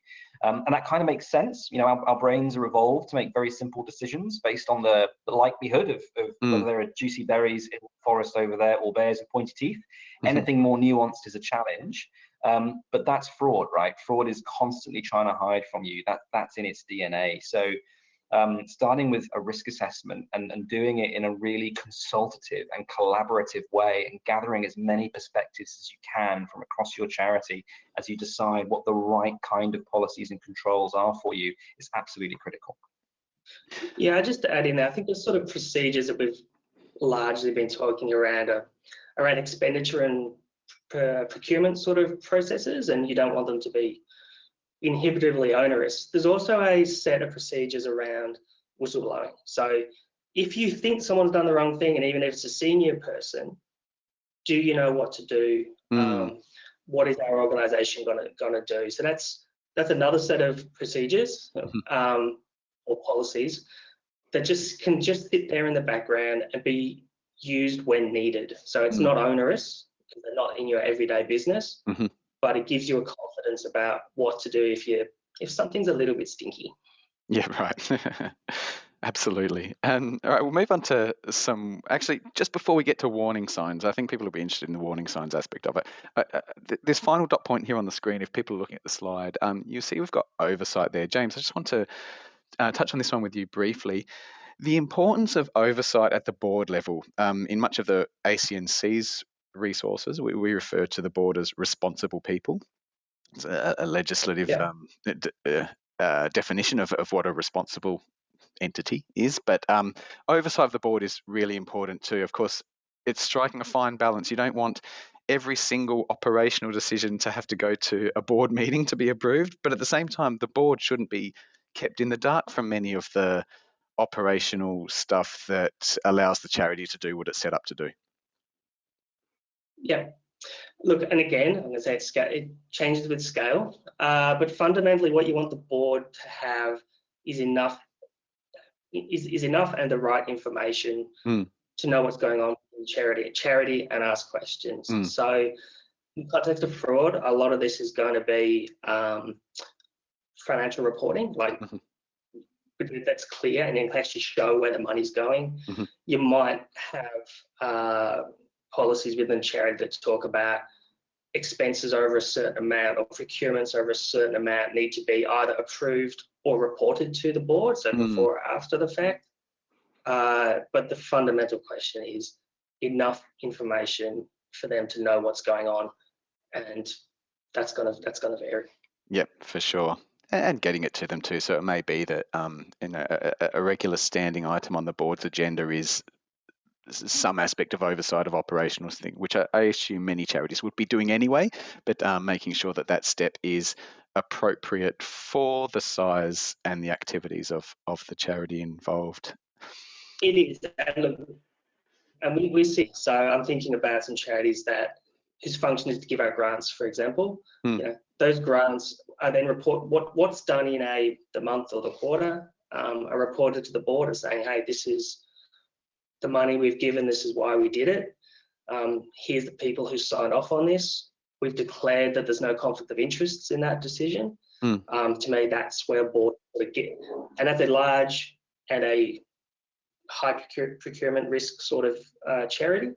Um, and that kind of makes sense. You know, our, our, brains are evolved to make very simple decisions based on the, the likelihood of, of mm. whether there are juicy berries in the forest over there or bears with pointy teeth. Mm-hmm. Anything more nuanced is a challenge. Um, but that's fraud, right? Fraud is constantly trying to hide from you. That that's in its DNA. So um, starting with a risk assessment and, and doing it in a really consultative and collaborative way and gathering as many perspectives as you can from across your charity as you decide what the right kind of policies and controls are for you is absolutely critical. Yeah, I just to add in there, I think the sort of procedures that we've largely been talking around are around expenditure and uh, procurement sort of processes, and you don't want them to be inhibitively onerous. There's also a set of procedures around whistleblowing. So if you think someone's done the wrong thing, and even if it's a senior person, do you know what to do? Mm. Um, what is our organisation going to going to do? So that's that's another set of procedures mm-hmm. um, or policies that just can just sit there in the background and be used when needed. So it's mm. not onerous they're not in your everyday business. Mm-hmm but it gives you a confidence about what to do if you if something's a little bit stinky. Yeah, right. Absolutely. And all right, we'll move on to some. Actually, just before we get to warning signs, I think people will be interested in the warning signs aspect of it. Uh, uh, th- this final dot point here on the screen, if people are looking at the slide, um, you see we've got oversight there. James, I just want to uh, touch on this one with you briefly. The importance of oversight at the board level. Um, in much of the ACNC's resources. We, we refer to the board as responsible people. It's a, a legislative yeah. um, uh, uh, definition of, of what a responsible entity is. But um, oversight of the board is really important too. Of course, it's striking a fine balance. You don't want every single operational decision to have to go to a board meeting to be approved, but at the same time, the board shouldn't be kept in the dark from many of the operational stuff that allows the charity to do what it's set up to do. Yeah. Look, and again, I'm going to say it's, it changes with scale, uh, but fundamentally, what you want the board to have is enough is, is enough and the right information mm. to know what's going on in charity, charity, and ask questions. Mm. So, in context of fraud, a lot of this is going to be um, financial reporting, like Mhm. that's clear and it can actually show where the money's going. Mhm. You might have uh, policies within charity that talk about expenses over a certain amount or procurements over a certain amount need to be either approved or reported to the board, so Mm. before or after the fact. Uh, but the fundamental question is enough information for them to know what's going on, and that's gonna that's gonna vary. Yep, for sure. And getting it to them too. So it may be that um, you know, a, a- regular standing item on the board's agenda is some aspect of oversight of operational thing, which I, I assume many charities would be doing anyway. But um, making sure that that step is appropriate for the size and the activities of of the charity involved. It is, and look, and we, we see. So I'm thinking about some charities that whose function is to give out grants, for example. Hmm. You know, those grants are then report what what's done in a the month or the quarter um, are reported to the board as saying, hey, this is the money we've given. This is why we did it. Um, here's the people who signed off on this. We've declared that there's no conflict of interests in that decision. Hmm. Um, to me, that's where board sort of get, and that's a large and a high procure, procurement risk sort of uh, charity,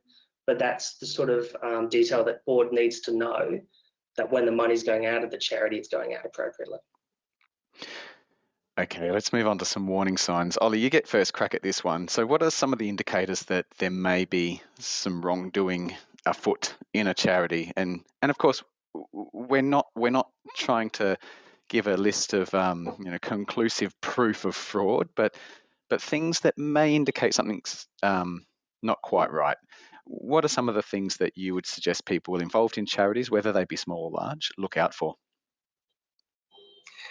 but that's the sort of um, detail that board needs to know that when the money's going out of the charity, it's going out appropriately. Okay, let's move on to some warning signs. Ollie, you get first crack at this one. So, what are some of the indicators that there may be some wrongdoing afoot in a charity? And and of course, we're not we're not trying to give a list of um, you know conclusive proof of fraud, but but things that may indicate something's um, not quite right. What are some of the things that you would suggest people involved in charities, whether they be small or large, look out for?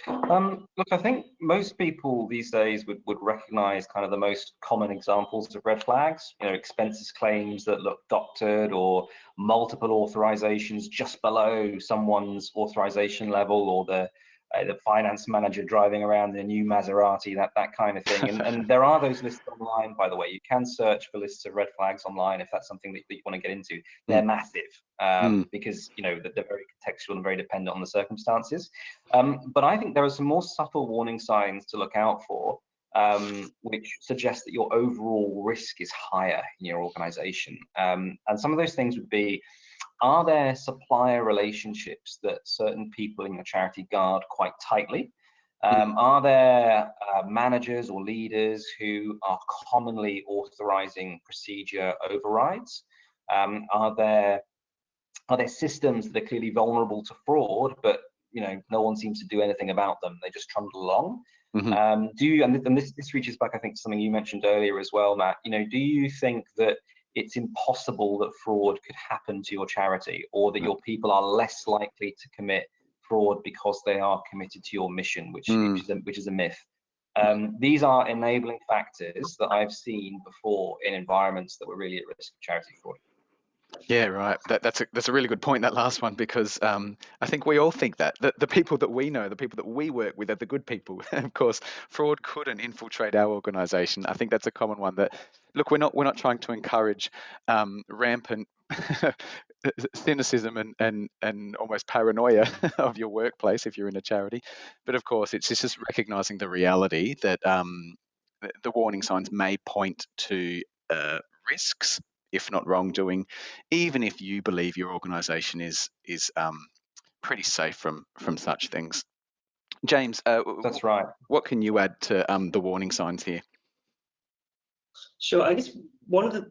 Um, look, I think most people these days would, would recognize kind of the most common examples of red flags, you know, expenses claims that look doctored or multiple authorizations just below someone's authorization level or the uh, the finance manager driving around in a new Maserati, that that kind of thing. And, and there are those lists online, by the way. You can search for lists of red flags online if that's something that, that you want to get into. They're massive um, because you know they're very contextual and very dependent on the circumstances. Um, but I think there are some more subtle warning signs to look out for, um, which suggest that your overall risk is higher in your organization. Um, and some of those things would be are there supplier relationships that certain people in your charity guard quite tightly? Um, are there uh, managers or leaders who are commonly authorizing procedure overrides? Um, are there are there systems that are clearly vulnerable to fraud, but you know no one seems to do anything about them? They just trundle along. Mhm. Um, do you, and, th- and this, this reaches back, I think, to something you mentioned earlier as well, Matt. You know, do you think that it's impossible that fraud could happen to your charity, or that your people are less likely to commit fraud because they are committed to your mission, which, Mm. which, is, a, which is a myth? Um, these are enabling factors that I've seen before in environments that were really at risk of charity fraud. Yeah, right. That, that's a that's a really good point. That last one, because um, I think we all think that the, the people that we know, the people that we work with, are the good people. of course, fraud couldn't infiltrate our organisation. I think that's a common one. That look, we're not we're not trying to encourage um, rampant cynicism and, and and almost paranoia of your workplace if you're in a charity, but of course, it's just recognizing the reality that um, the, warning signs may point to uh, risks if not wrongdoing, even if you believe your organisation is is um, pretty safe from from such things. James, uh, That's right. what can you add to um, the warning signs here? Sure. I guess one of the,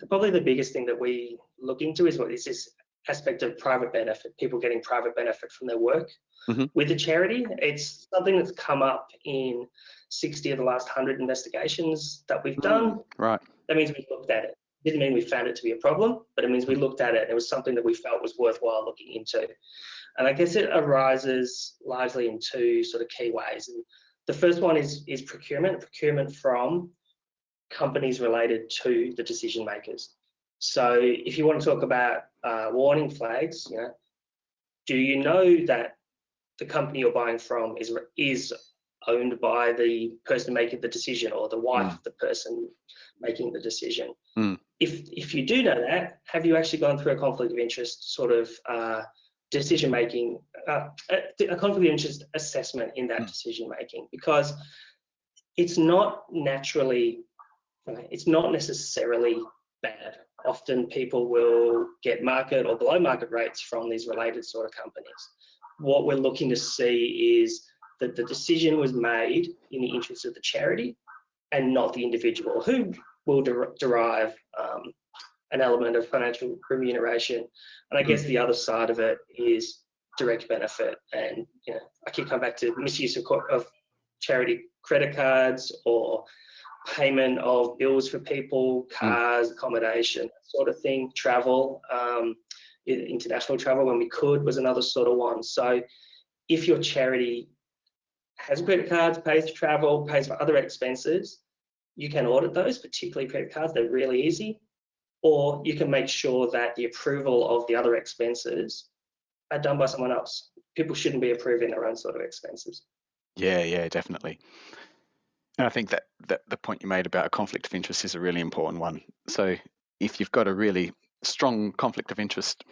the probably the biggest thing that we look into is what is this aspect of private benefit, people getting private benefit from their work Mhm. with the charity. It's something that's come up in 60 of the last 100 investigations that we've done. Right. That means we looked at it. Didn't mean we found it to be a problem, but it means we looked at it and it was something that we felt was worthwhile looking into. And I guess it arises largely in two sort of key ways. And the first one is is procurement, procurement from companies related to the decision makers. So if you want to talk about uh, warning flags, you know, do you know that the company you're buying from is is owned by the person making the decision or the wife Mm. of the person making the decision. Mm. If if you do know that, have you actually gone through a conflict of interest sort of uh, decision making, uh, a, a conflict of interest assessment in that Mm. decision making? Because it's not naturally, it's not necessarily bad. Often people will get market or below market rates from these related sort of companies. What we're looking to see is that the decision was made in the interest of the charity and not the individual who will der derive um, an element of financial remuneration. And I guess the other side of it is direct benefit. And you know, I keep coming back to misuse of, of charity credit cards or payment of bills for people, cars, accommodation, sort of thing, travel, um, international travel when we could was another sort of one. So if your charity has credit cards, pays for travel, pays for other expenses, you can audit those, particularly credit cards, they're really easy. Or you can make sure that the approval of the other expenses are done by someone else. People shouldn't be approving their own sort of expenses. Yeah, yeah, definitely. And I think that, that the point you made about a conflict of interest is a really important one. So if you've got a really strong conflict of interest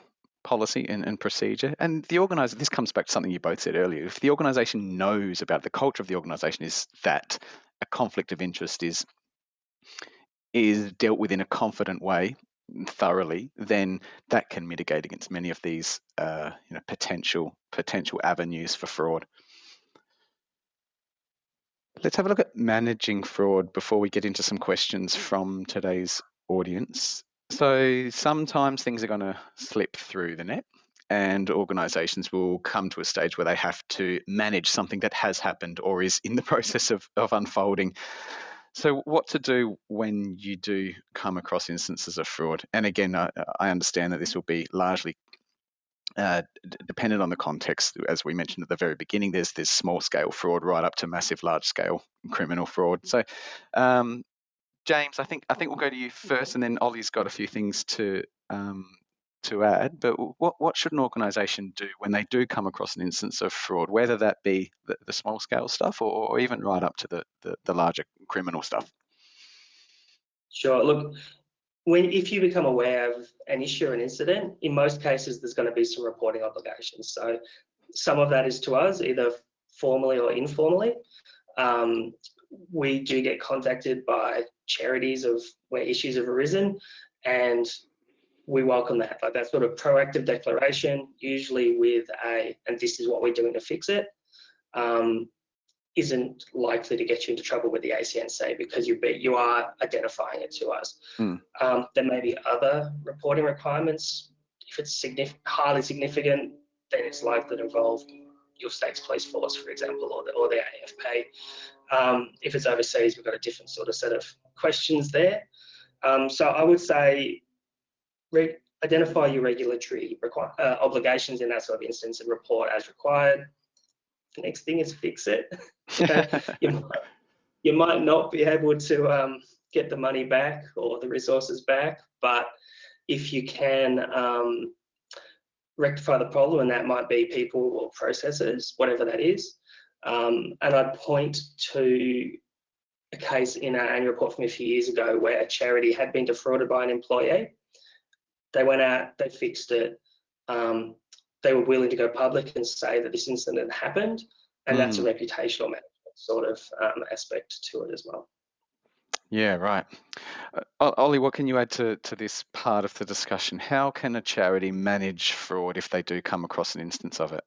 policy and, and procedure, and the organizer, this comes back to something you both said earlier. If the organization knows about the culture of the organization is that a conflict of interest is is dealt with in a confident way thoroughly, then that can mitigate against many of these uh, you know potential potential avenues for fraud. Let's have a look at managing fraud before we get into some questions from today's audience. So sometimes things are going to slip through the net and organizations will come to a stage where they have to manage something that has happened or is in the process of, of unfolding. So, what to do when you do come across instances of fraud? And again, I, I understand that this will be largely uh, dependent on the context. As we mentioned at the very beginning, there's this small scale fraud right up to massive, large scale criminal fraud. So, um, James, I think I think we'll go to you first, and then Ollie's got a few things to um, to add. But what what should an organisation do when they do come across an instance of fraud, whether that be the, the small scale stuff or, or, even right up to the, the, the larger criminal stuff? Sure. Look, when if you become aware of an issue or an incident, in most cases there's going to be some reporting obligations. So some of that is to us, either formally or informally. Um, we do get contacted by charities of where issues have arisen, and we welcome that. Like that sort of proactive declaration, usually with a, and this is what we're doing to fix it, um, isn't likely to get you into trouble with the ACNC because you be, you are identifying it to us. Mm. Um, there may be other reporting requirements. If it's signif highly significant, then it's likely to involve your state's police force, for example, or the, or the AFP. Um, if it's overseas, we've got a different sort of set of questions there. Um, so I would say identify your regulatory uh, obligations in that sort of instance and report as required. The next thing is fix it. you, might, you, might, not be able to um, get the money back or the resources back, but if you can um, rectify the problem, and that might be people or processes, whatever that is, um, and I'd point to a case in our annual report from a few years ago where a charity had been defrauded by an employee. They went out, they fixed it. Um, they were willing to go public and say that this incident happened, and mm. that's a reputational management sort of um, aspect to it as well. Yeah, right. Uh, Ollie, what can you add to, to this part of the discussion? How can a charity manage fraud if they do come across an instance of it?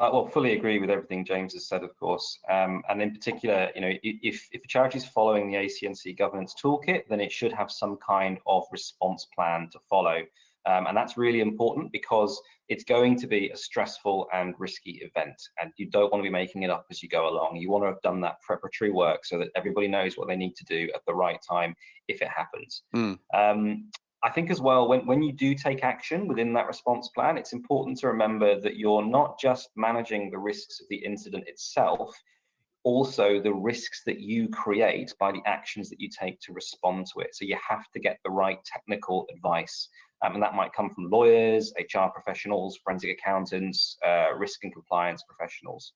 Uh, well, fully agree with everything James has said, of course. Um, and in particular, you know, if, if a charity is following the ACNC governance toolkit, then it should have some kind of response plan to follow. Um, and that's really important because it's going to be a stressful and risky event. And you don't want to be making it up as you go along. You want to have done that preparatory work so that everybody knows what they need to do at the right time if it happens. Mm. Um, I think as well, when, when you do take action within that response plan, it's important to remember that you're not just managing the risks of the incident itself, also the risks that you create by the actions that you take to respond to it. So you have to get the right technical advice. Um, and that might come from lawyers, HR professionals, forensic accountants, uh, risk and compliance professionals.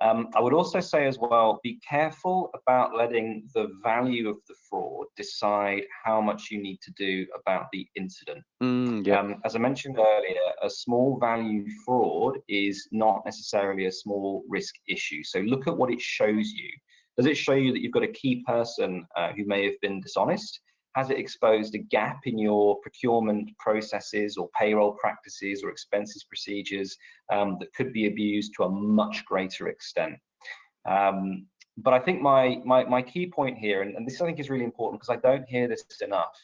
Um, I would also say as well, be careful about letting the value of the fraud decide how much you need to do about the incident. Mm, yeah. Um, as I mentioned earlier, a small value fraud is not necessarily a small risk issue. So look at what it shows you. Does it show you that you've got a key person uh, who may have been dishonest? Has it exposed a gap in your procurement processes or payroll practices or expenses procedures um, that could be abused to a much greater extent? Um, but I think my, my, my key point here, and, and, this I think is really important because I don't hear this enough.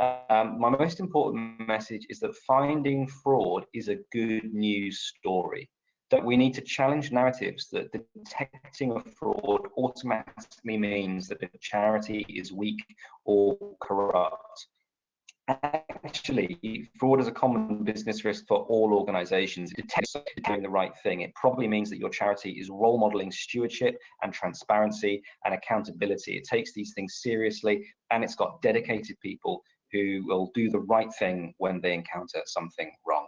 Um, my most important message is that finding fraud is a good news story that we need to challenge narratives that detecting a fraud automatically means that a charity is weak or corrupt. Actually, fraud is a common business risk for all organizations. It detects doing the right thing. It probably means that your charity is role modeling stewardship and transparency and accountability. It takes these things seriously and it's got dedicated people who will do the right thing when they encounter something wrong.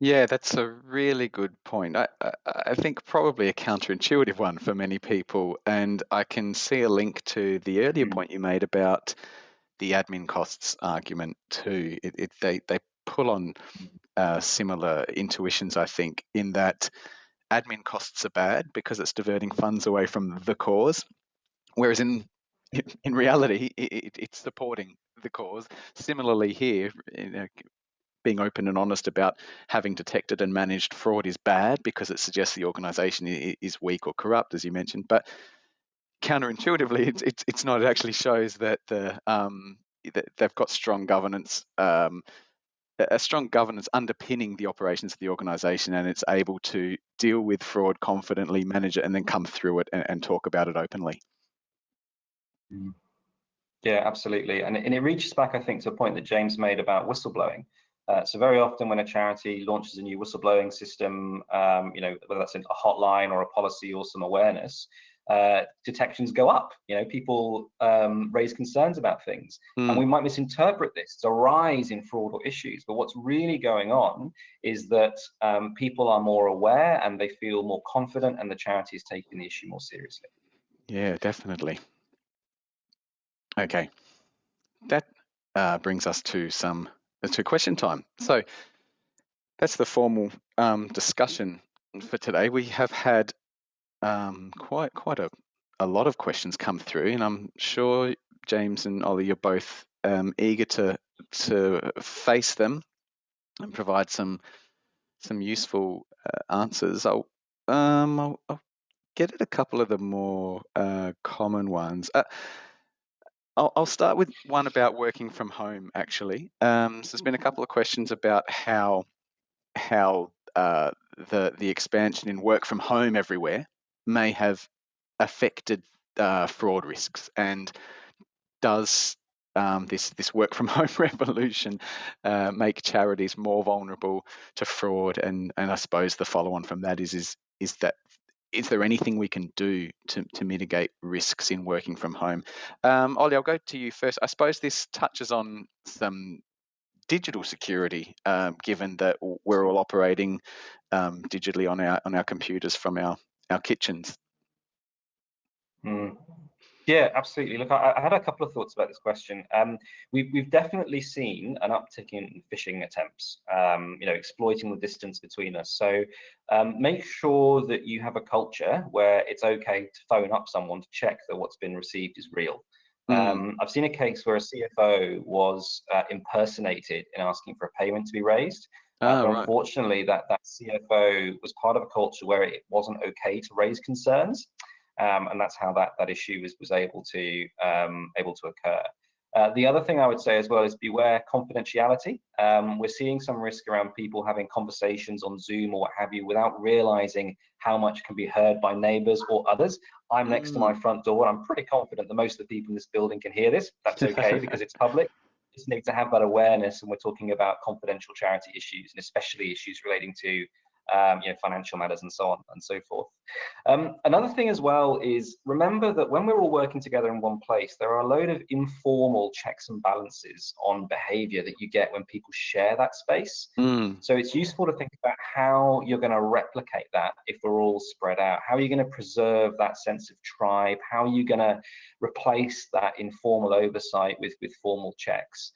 Yeah, that's a really good point. I, I, I think probably a counterintuitive one for many people. And I can see a link to the earlier Mm. point you made about the admin costs argument too. It, it, they, they pull on uh, similar intuitions, I think, in that admin costs are bad because it's diverting funds away from the cause, whereas in in reality, it, it's supporting the cause. Similarly, here, you know, being open and honest about having detected and managed fraud is bad because it suggests the organization is weak or corrupt, as you mentioned. But counterintuitively, it's it's, it's not. It actually shows that the um, that they've got strong governance. Um, a strong governance underpinning the operations of the organization and it's able to deal with fraud confidently manage it and then come through it and, and talk about it openly mm. yeah absolutely and, and it reaches back i think to a point that james made about whistleblowing uh, so very often when a charity launches a new whistleblowing system, um, you know, whether that's a hotline or a policy or some awareness, uh, detections go up. You know, people um, raise concerns about things, mm. and we might misinterpret this as a rise in fraud or issues. But what's really going on is that um, people are more aware and they feel more confident, and the charity is taking the issue more seriously. Yeah, definitely. Okay, that uh, brings us to some to question time. So that's the formal um, discussion for today. We have had um, quite quite a, a lot of questions come through, and I'm sure James and Ollie, you're both um, eager to to face them and provide some some useful uh, answers. I'll, um, I'll, I'll, get at a couple of the more uh, common ones. Uh, I'll, I'll start with one about working from home, actually. Um, so there's been a couple of questions about how how uh, the the expansion in work from home everywhere may have affected uh, fraud risks, and does um, this this work from home revolution uh, make charities more vulnerable to fraud? And and I suppose the follow on from that is is is that is there anything we can do to, to mitigate risks in working from home? Um, Ollie, I'll go to you first. I suppose this touches on some digital security, um, given that we're all operating um, digitally on our on our computers from our our kitchens. Mm. Yeah, absolutely. Look, I, I, had a couple of thoughts about this question. Um, we've, we've definitely seen an uptick in phishing attempts, um, you know, exploiting the distance between us. So um, make sure that you have a culture where it's okay to phone up someone to check that what's been received is real. Mm. I've seen a case where a CFO was uh, impersonated in asking for a payment to be raised. Oh, unfortunately, that, that CFO was part of a culture where it wasn't okay to raise concerns um, and that's how that that issue was was able to um, able to occur. Uh, the other thing I would say as well is beware confidentiality. Um, we're seeing some risk around people having conversations on Zoom or what have you without realizing how much can be heard by neighbors or others. I'm next mm. to my mm. front door and I'm pretty confident that most of the people in this building can hear this. That's okay because it's public. Just need to have that awareness and we're talking about confidential charity issues and especially issues relating to um, you know, financial matters and so on and so forth. Um, another thing as well is remember that when we're all working together in one place, there are a load of informal checks and balances on behavior that you get when people share that space. Mm. So it's useful to think about how you're going to replicate that if we're all spread out. How are you going to preserve that sense of tribe? How are you going to replace that informal oversight with, with formal checks?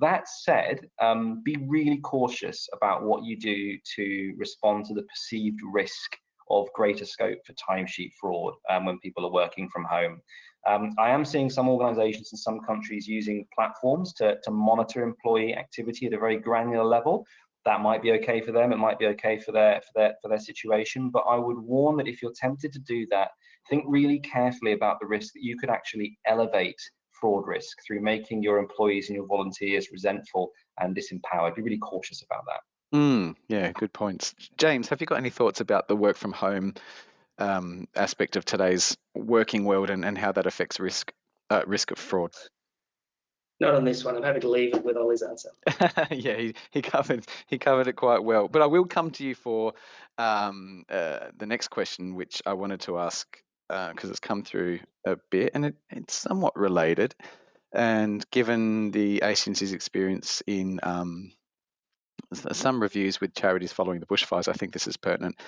That said, um, be really cautious about what you do to respond to the perceived risk of greater scope for timesheet fraud um, when people are working from home. Um, I am seeing some organizations in some countries using platforms to, to monitor employee activity at a very granular level. That might be okay for them. It might be okay for their, for their, for their situation. But I would warn that if you're tempted to do that, think really carefully about the risk that you could actually elevate fraud risk through making your employees and your volunteers resentful and disempowered. Be really cautious about that. Mm, yeah, good points. James, have you got any thoughts about the work from home um, aspect of today's working world and, and how that affects risk uh, risk of fraud? Not on this one. I'm happy to leave it with Ollie's answer. yeah, he, he covered he covered it quite well. But I will come to you for um, uh, the next question, which I wanted to ask because uh, it's come through a bit and it, it's somewhat related. And given the ACNC's experience in um, some reviews with charities following the bushfires, I think this is pertinent.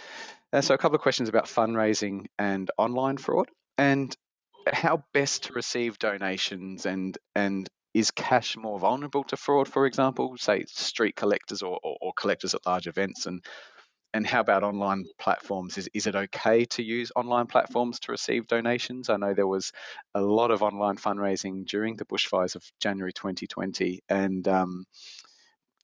Uh, so, a couple of questions about fundraising and online fraud, and how best to receive donations, and and is cash more vulnerable to fraud, for example, say street collectors or, or, or collectors at large events, and and how about online platforms? Is, is it okay to use online platforms to receive donations? I know there was a lot of online fundraising during the bushfires of January 2020, and um,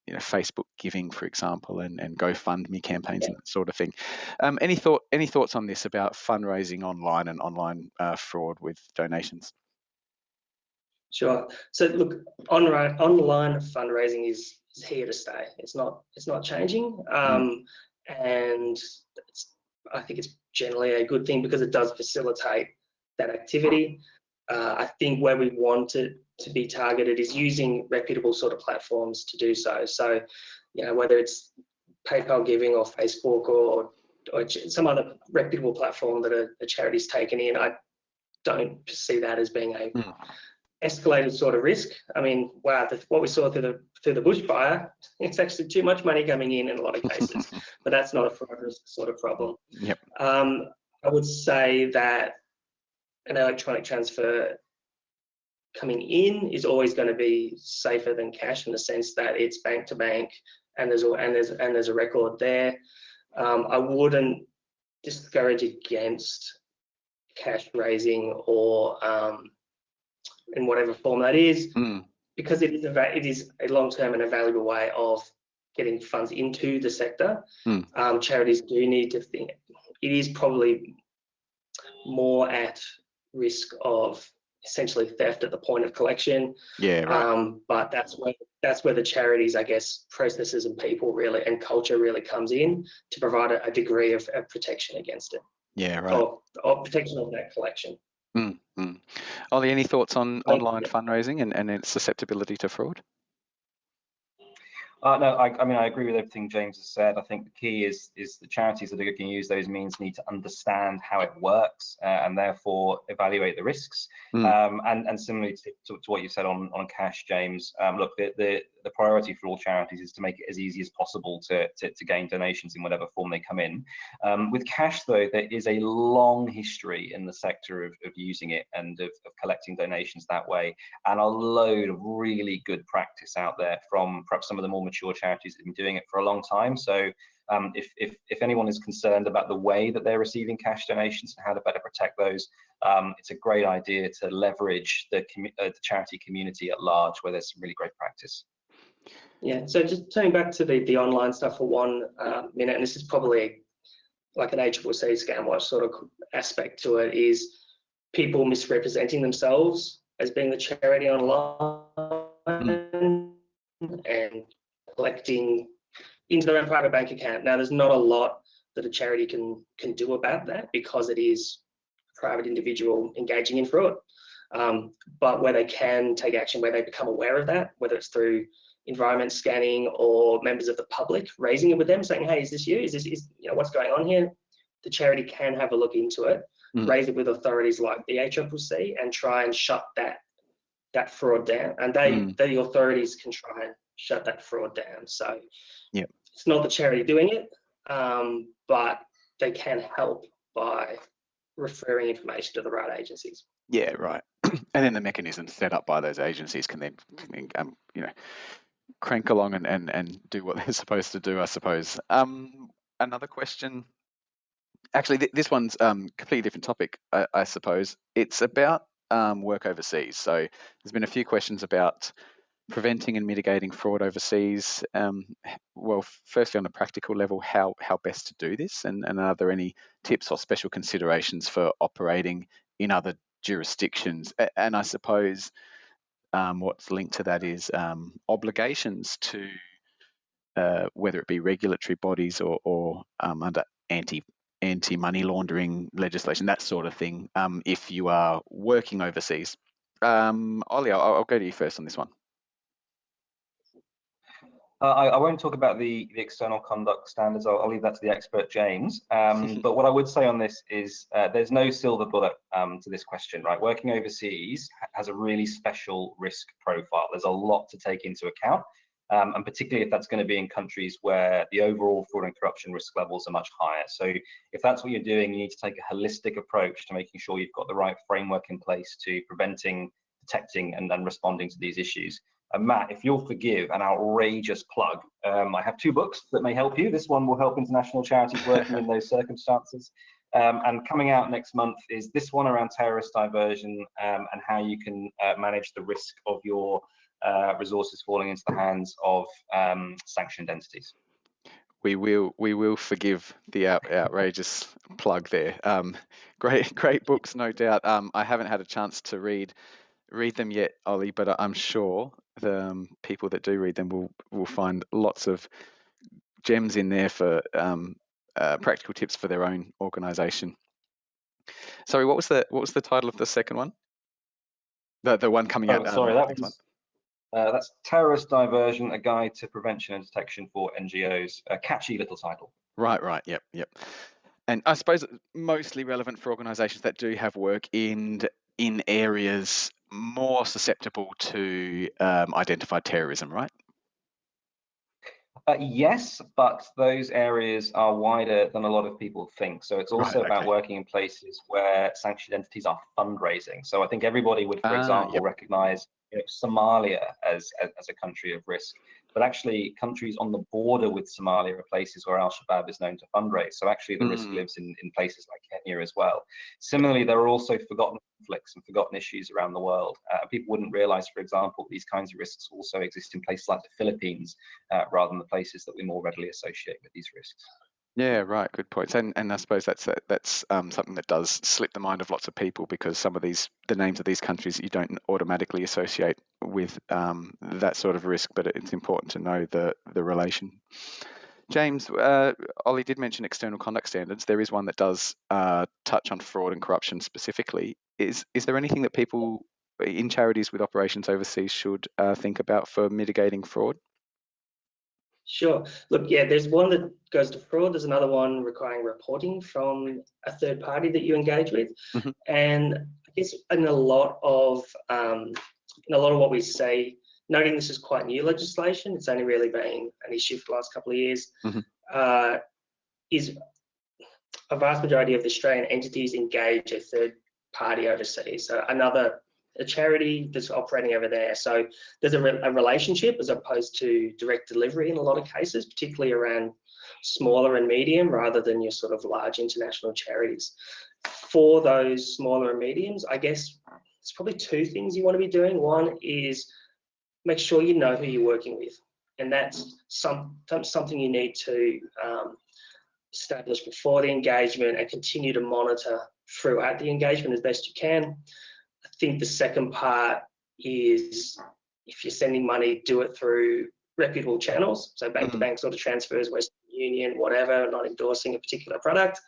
you know, Facebook giving, for example, and, and GoFundMe campaigns yeah. and that sort of thing. Um, any thought any thoughts on this about fundraising online and online uh, fraud with donations? Sure. So look, online online fundraising is is here to stay. It's not it's not changing. Mm. Um, and I think it's generally a good thing because it does facilitate that activity. Uh, I think where we want it to be targeted is using reputable sort of platforms to do so. So, you know, whether it's PayPal Giving or Facebook or, or some other reputable platform that a, a charity's taken in, I don't see that as being a mm escalated sort of risk. I mean, wow, the, what we saw through the through the bushfire, it's actually too much money coming in in a lot of cases, but that's not a fraud risk sort of problem. Yep. Um, I would say that an electronic transfer coming in is always going to be safer than cash in the sense that it's bank to bank and there's a, and there's and there's a record there. Um, I wouldn't discourage against cash raising or um, in whatever form that is, mm. because it is a it is a long term and a valuable way of getting funds into the sector. Mm. Um, charities do need to think. It is probably more at risk of essentially theft at the point of collection. Yeah, right. Um, but that's where that's where the charities, I guess, processes and people really and culture really comes in to provide a, a degree of, of, protection against it. Yeah, right. Or, or protection of that collection. Mm, mm. Ollie, any thoughts on online fundraising and, and its susceptibility to fraud? Uh, no, I, I, mean I agree with everything James has said. I think the key is is the charities that are going to use those means need to understand how it works uh, and therefore evaluate the risks. Mm. Um, and and similarly to, to, to, what you said on on cash, James. Um, look, the, the the priority for all charities is to make it as easy as possible to, to, to gain donations in whatever form they come in. Um, with cash, though, there is a long history in the sector of, of using it and of, of, collecting donations that way, and a load of really good practice out there from perhaps some of the more mature charities that have been doing it for a long time. So um, if, if, if, anyone is concerned about the way that they're receiving cash donations and how to better protect those, um, it's a great idea to leverage the, uh, the charity community at large where there's some really great practice. Yeah, so just turning back to the, the online stuff for one uh, minute, and this is probably like an ACCC scam watch sort of aspect to it, is people misrepresenting themselves as being the charity online mm. and collecting into their own private bank account. Now, there's not a lot that a charity can can do about that because it is a private individual engaging in fraud. Um, but where they can take action, where they become aware of that, whether it's through environment scanning or members of the public raising it with them saying hey is this you is this is you know what's going on here the charity can have a look into it Mm. raise it with authorities like the ACCC and try and shut that that fraud down and they Mm. the authorities can try and shut that fraud down so Yep. it's not the charity doing it um, but they can help by referring information to the right agencies Yeah, right. and then the mechanisms set up by those agencies can then, can then, um, you know, crank along and, and, and do what they're supposed to do, I suppose. Um, another question. Actually, th- this one's um, completely different topic, I, I suppose. It's about um, work overseas. So there's been a few questions about preventing and mitigating fraud overseas. Um, well, firstly, on a practical level, how how best to do this, and, and are there any tips or special considerations for operating in other jurisdictions? And I suppose um, what's linked to that is um, obligations to uh, whether it be regulatory bodies or, or um, under anti anti money laundering legislation, that sort of thing. Um, if you are working overseas, um, Ollie, I'll, I'll go to you first on this one. Uh, I, I won't talk about the, the external conduct standards. I'll, I'll leave that to the expert, James. Um, but what I would say on this is uh, there's no silver bullet um, to this question, right? Working overseas has a really special risk profile. There's a lot to take into account. Um, and particularly if that's going to be in countries where the overall fraud and corruption risk levels are much higher. So if that's what you're doing, you need to take a holistic approach to making sure you've got the right framework in place to preventing, detecting, and then responding to these issues. And Matt, if you'll forgive an outrageous plug, um, I have two books that may help you. This one will help international charities working in those circumstances. Um, and coming out next month is this one around terrorist diversion um, and how you can uh, manage the risk of your uh, resources falling into the hands of um, sanctioned entities. We will we will forgive the out, outrageous plug there. Um, great great books, no doubt. Um, I haven't had a chance to read read them yet, Ollie, but I'm sure the um, people that do read them will will find lots of gems in there for um, uh, practical tips for their own organisation. Sorry, what was the what was the title of the second one? The the one coming Oh, out. um, that next was uh, that's terrorist diversion: a guide to prevention and detection for NGOs. A catchy little title. Right, right, yep, yep. And I suppose it's mostly relevant for organisations that do have work in in areas more susceptible to um, identified terrorism, right? Uh, yes, but those areas are wider than a lot of people think. So it's Right, also about okay. working in places where sanctioned entities are fundraising. So I think everybody would, for Ah, example, yep. recognize you know, Somalia as, as as a country of risk, but actually countries on the border with Somalia are places where Al Shabaab is known to fundraise. So actually the risk Mm. lives in, in places like Kenya as well. Similarly, there are also forgotten conflicts and forgotten issues around the world. Uh, people wouldn't realize, for example, these kinds of risks also exist in places like the Philippines, uh, rather than the places that we more readily associate with these risks. Yeah, right. Good points. And and I suppose that's that's um, something that does slip the mind of lots of people because some of these the names of these countries you don't automatically associate with um, that sort of risk, but it's important to know the the relation. James, uh, Ollie did mention external conduct standards. There is one that does uh, touch on fraud and corruption specifically. Is is there anything that people in charities with operations overseas should uh, think about for mitigating fraud? Sure. Look, yeah, there's one that goes to fraud. There's another one requiring reporting from a third party that you engage with. Mhm. And I guess in a lot of um, in a lot of what we say, noting this is quite new legislation, it's only really been an issue for the last couple of years, Mhm. uh, is a vast majority of the Australian entities engage a third party overseas. So another a charity that's operating over there. So there's a, re- a relationship as opposed to direct delivery in a lot of cases, particularly around smaller and medium rather than your sort of large international charities. For those smaller and mediums, I guess it's probably two things you want to be doing. One is make sure you know who you're working with, and that's some, something you need to um, establish before the engagement and continue to monitor throughout the engagement as best you can. I think the second part is if you're sending money, do it through reputable channels. So bank to Mhm. bank sort of transfers, Western Union, whatever, not endorsing a particular product.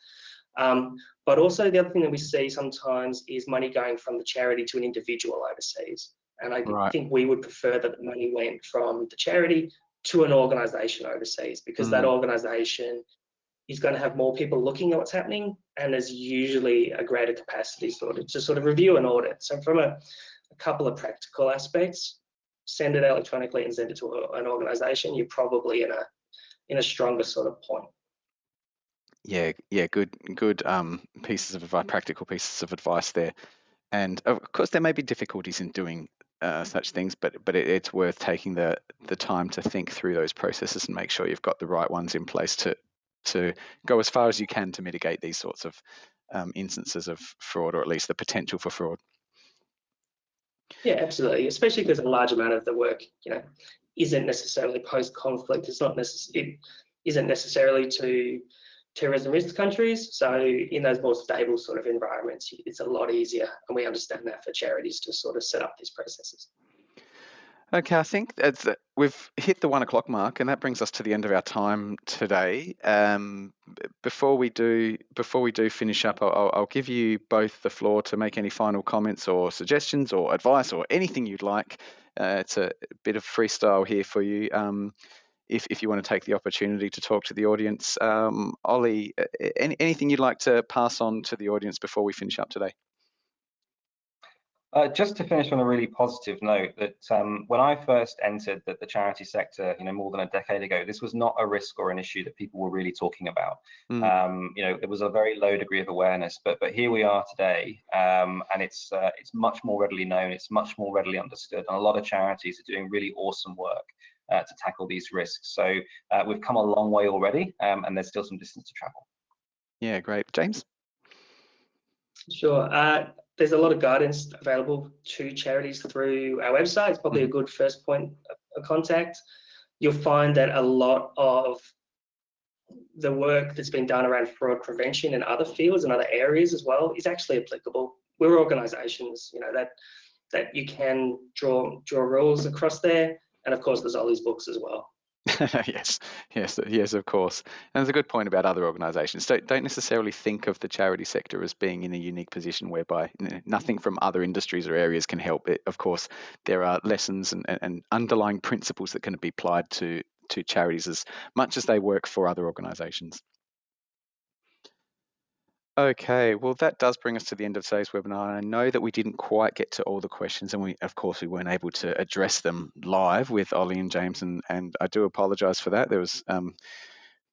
Um, but also the other thing that we see sometimes is money going from the charity to an individual overseas. And I Right. think we would prefer that the money went from the charity to an organisation overseas because that Mm. Is going to have more people looking at what's happening and there's usually a greater capacity sort of to sort of review and audit. So from a, a couple of practical aspects, send it electronically and send it to a- an organisation, you're probably in a in a stronger sort of point. Yeah, yeah, good, good um, pieces of advice, practical pieces of advice there. And of course, there may be difficulties in doing uh, such things, but but it, it's worth taking the the time to think through those processes and make sure you've got the right ones in place to to go as far as you can to mitigate these sorts of um, instances of fraud, or at least the potential for fraud. Yeah, absolutely. Especially because a large amount of the work, you know, isn't necessarily post-conflict. It's not necess- it isn't necessarily to terrorism risk countries. So in those more stable sort of environments, it's a lot easier, and we understand that for charities to sort of set up these processes. Okay, I think that's, we've hit the one o'clock mark, and that brings us to the end of our time today. Um, before we do, before we do finish up, I'll, I'll- give you both the floor to make any final comments or suggestions or advice or anything you'd like. Uh, it's a bit of freestyle here for you. Um, if, if you want to take the opportunity to talk to the audience, um, Ollie, any, anything you'd like to pass on to the audience before we finish up today? Uh, just to finish on a really positive note, that um, when I first entered the, the charity sector, you know, more than a decade ago, this was not a risk or an issue that people were really talking about. Mm. Um, you know, there was a very low degree of awareness, but but here we are today, um, and it's uh, it's much more readily known, it's much more readily understood, and a lot of charities are doing really awesome work uh, to tackle these risks. So uh, we've come a long way already, um, and there's still some distance to travel. Yeah, great, James. Sure. There's a lot of guidance available to charities through our website. It's probably a mm-hmm. good first point of contact. You'll find that a lot of the work that's been done around fraud prevention in other fields and other areas as well is actually applicable. We're organisations, you know, that that you can draw draw rules across there, and of course, there's all these books as well. yes, yes, yes, of course. And there's a good point about other organisations. Don't don't necessarily think of the charity sector as being in a unique position whereby nothing from other industries or areas can help. It, of course, there are lessons and, and- and underlying principles that can be applied to to charities as much as they work for other organisations. Okay, well, that does bring us to the end of today's webinar. I know that we didn't quite get to all the questions, and we, of course, we weren't able to address them live with Ollie and James, and, and I do apologise for that. There was um,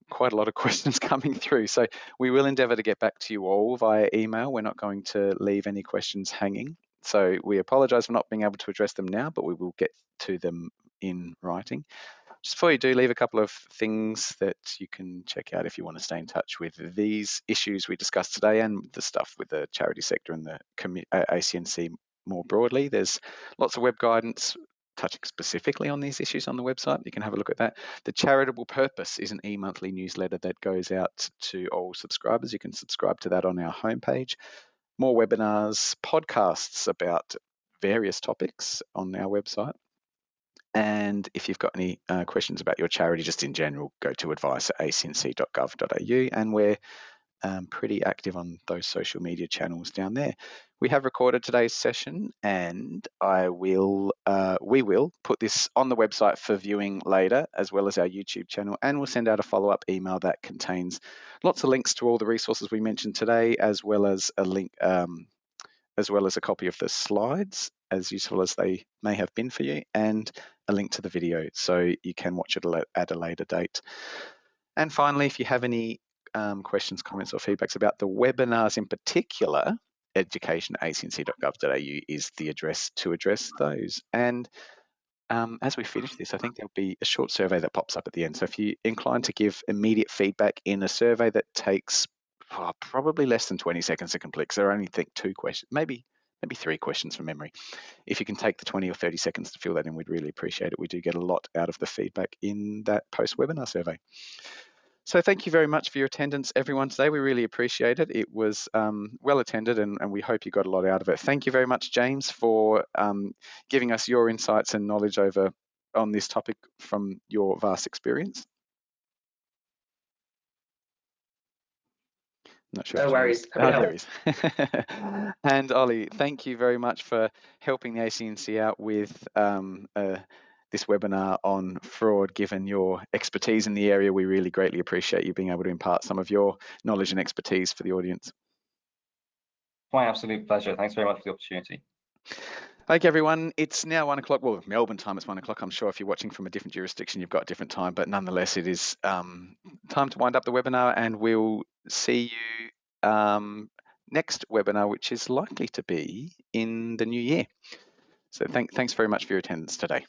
quite a lot of questions coming through, so we will endeavour to get back to you all via email. We're not going to leave any questions hanging, so we apologise for not being able to address them now, but we will get to them in writing. Just before you do, leave a couple of things that you can check out if you want to stay in touch with these issues we discussed today and the stuff with the charity sector and the uh, ACNC more broadly. There's lots of web guidance touching specifically on these issues on the website. You can have a look at that. The Charitable Purpose is an e-monthly newsletter that goes out to all subscribers. You can subscribe to that on our homepage. More webinars, podcasts about various topics on our website. And if you've got any uh, questions about your charity, just in general, go to advice at acnc.gov.au. And we're um, pretty active on those social media channels down there. We have recorded today's session, and I will, uh, we will put this on the website for viewing later, as well as our YouTube channel, and we'll send out a follow-up email that contains lots of links to all the resources we mentioned today, as well as a link, um, as well as a copy of the slides, as useful as they may have been for you, and a link to the video so you can watch it at a later date. And finally, if you have any um, questions, comments, or feedbacks about the webinars in particular, education.acnc.gov.au is the address to address those. And um, as we finish this, I think there'll be a short survey that pops up at the end. So if you're inclined to give immediate feedback in a survey that takes oh, probably less than 20 seconds to complete, because there are only think two questions, maybe maybe three questions from memory. If you can take the 20 or 30 seconds to fill that in, we'd really appreciate it. We do get a lot out of the feedback in that post-webinar survey. So thank you very much for your attendance, everyone, today. We really appreciate it. It was um, well attended and, and, we hope you got a lot out of it. Thank you very much, James, for um, giving us your insights and knowledge over on this topic from your vast experience. Not sure. No worries. Oh, there is. and Ollie, thank you very much for helping the ACNC out with um, uh, this webinar on fraud. Given your expertise in the area, we really greatly appreciate you being able to impart some of your knowledge and expertise for the audience. My absolute pleasure. Thanks very much for the opportunity. Okay, everyone, it's now one o'clock. Well, Melbourne time, is one o'clock. I'm sure if you're watching from a different jurisdiction, you've got a different time, but nonetheless, it is um, time to wind up the webinar and we'll see you um, next webinar, which is likely to be in the new year. So thank, thanks very much for your attendance today.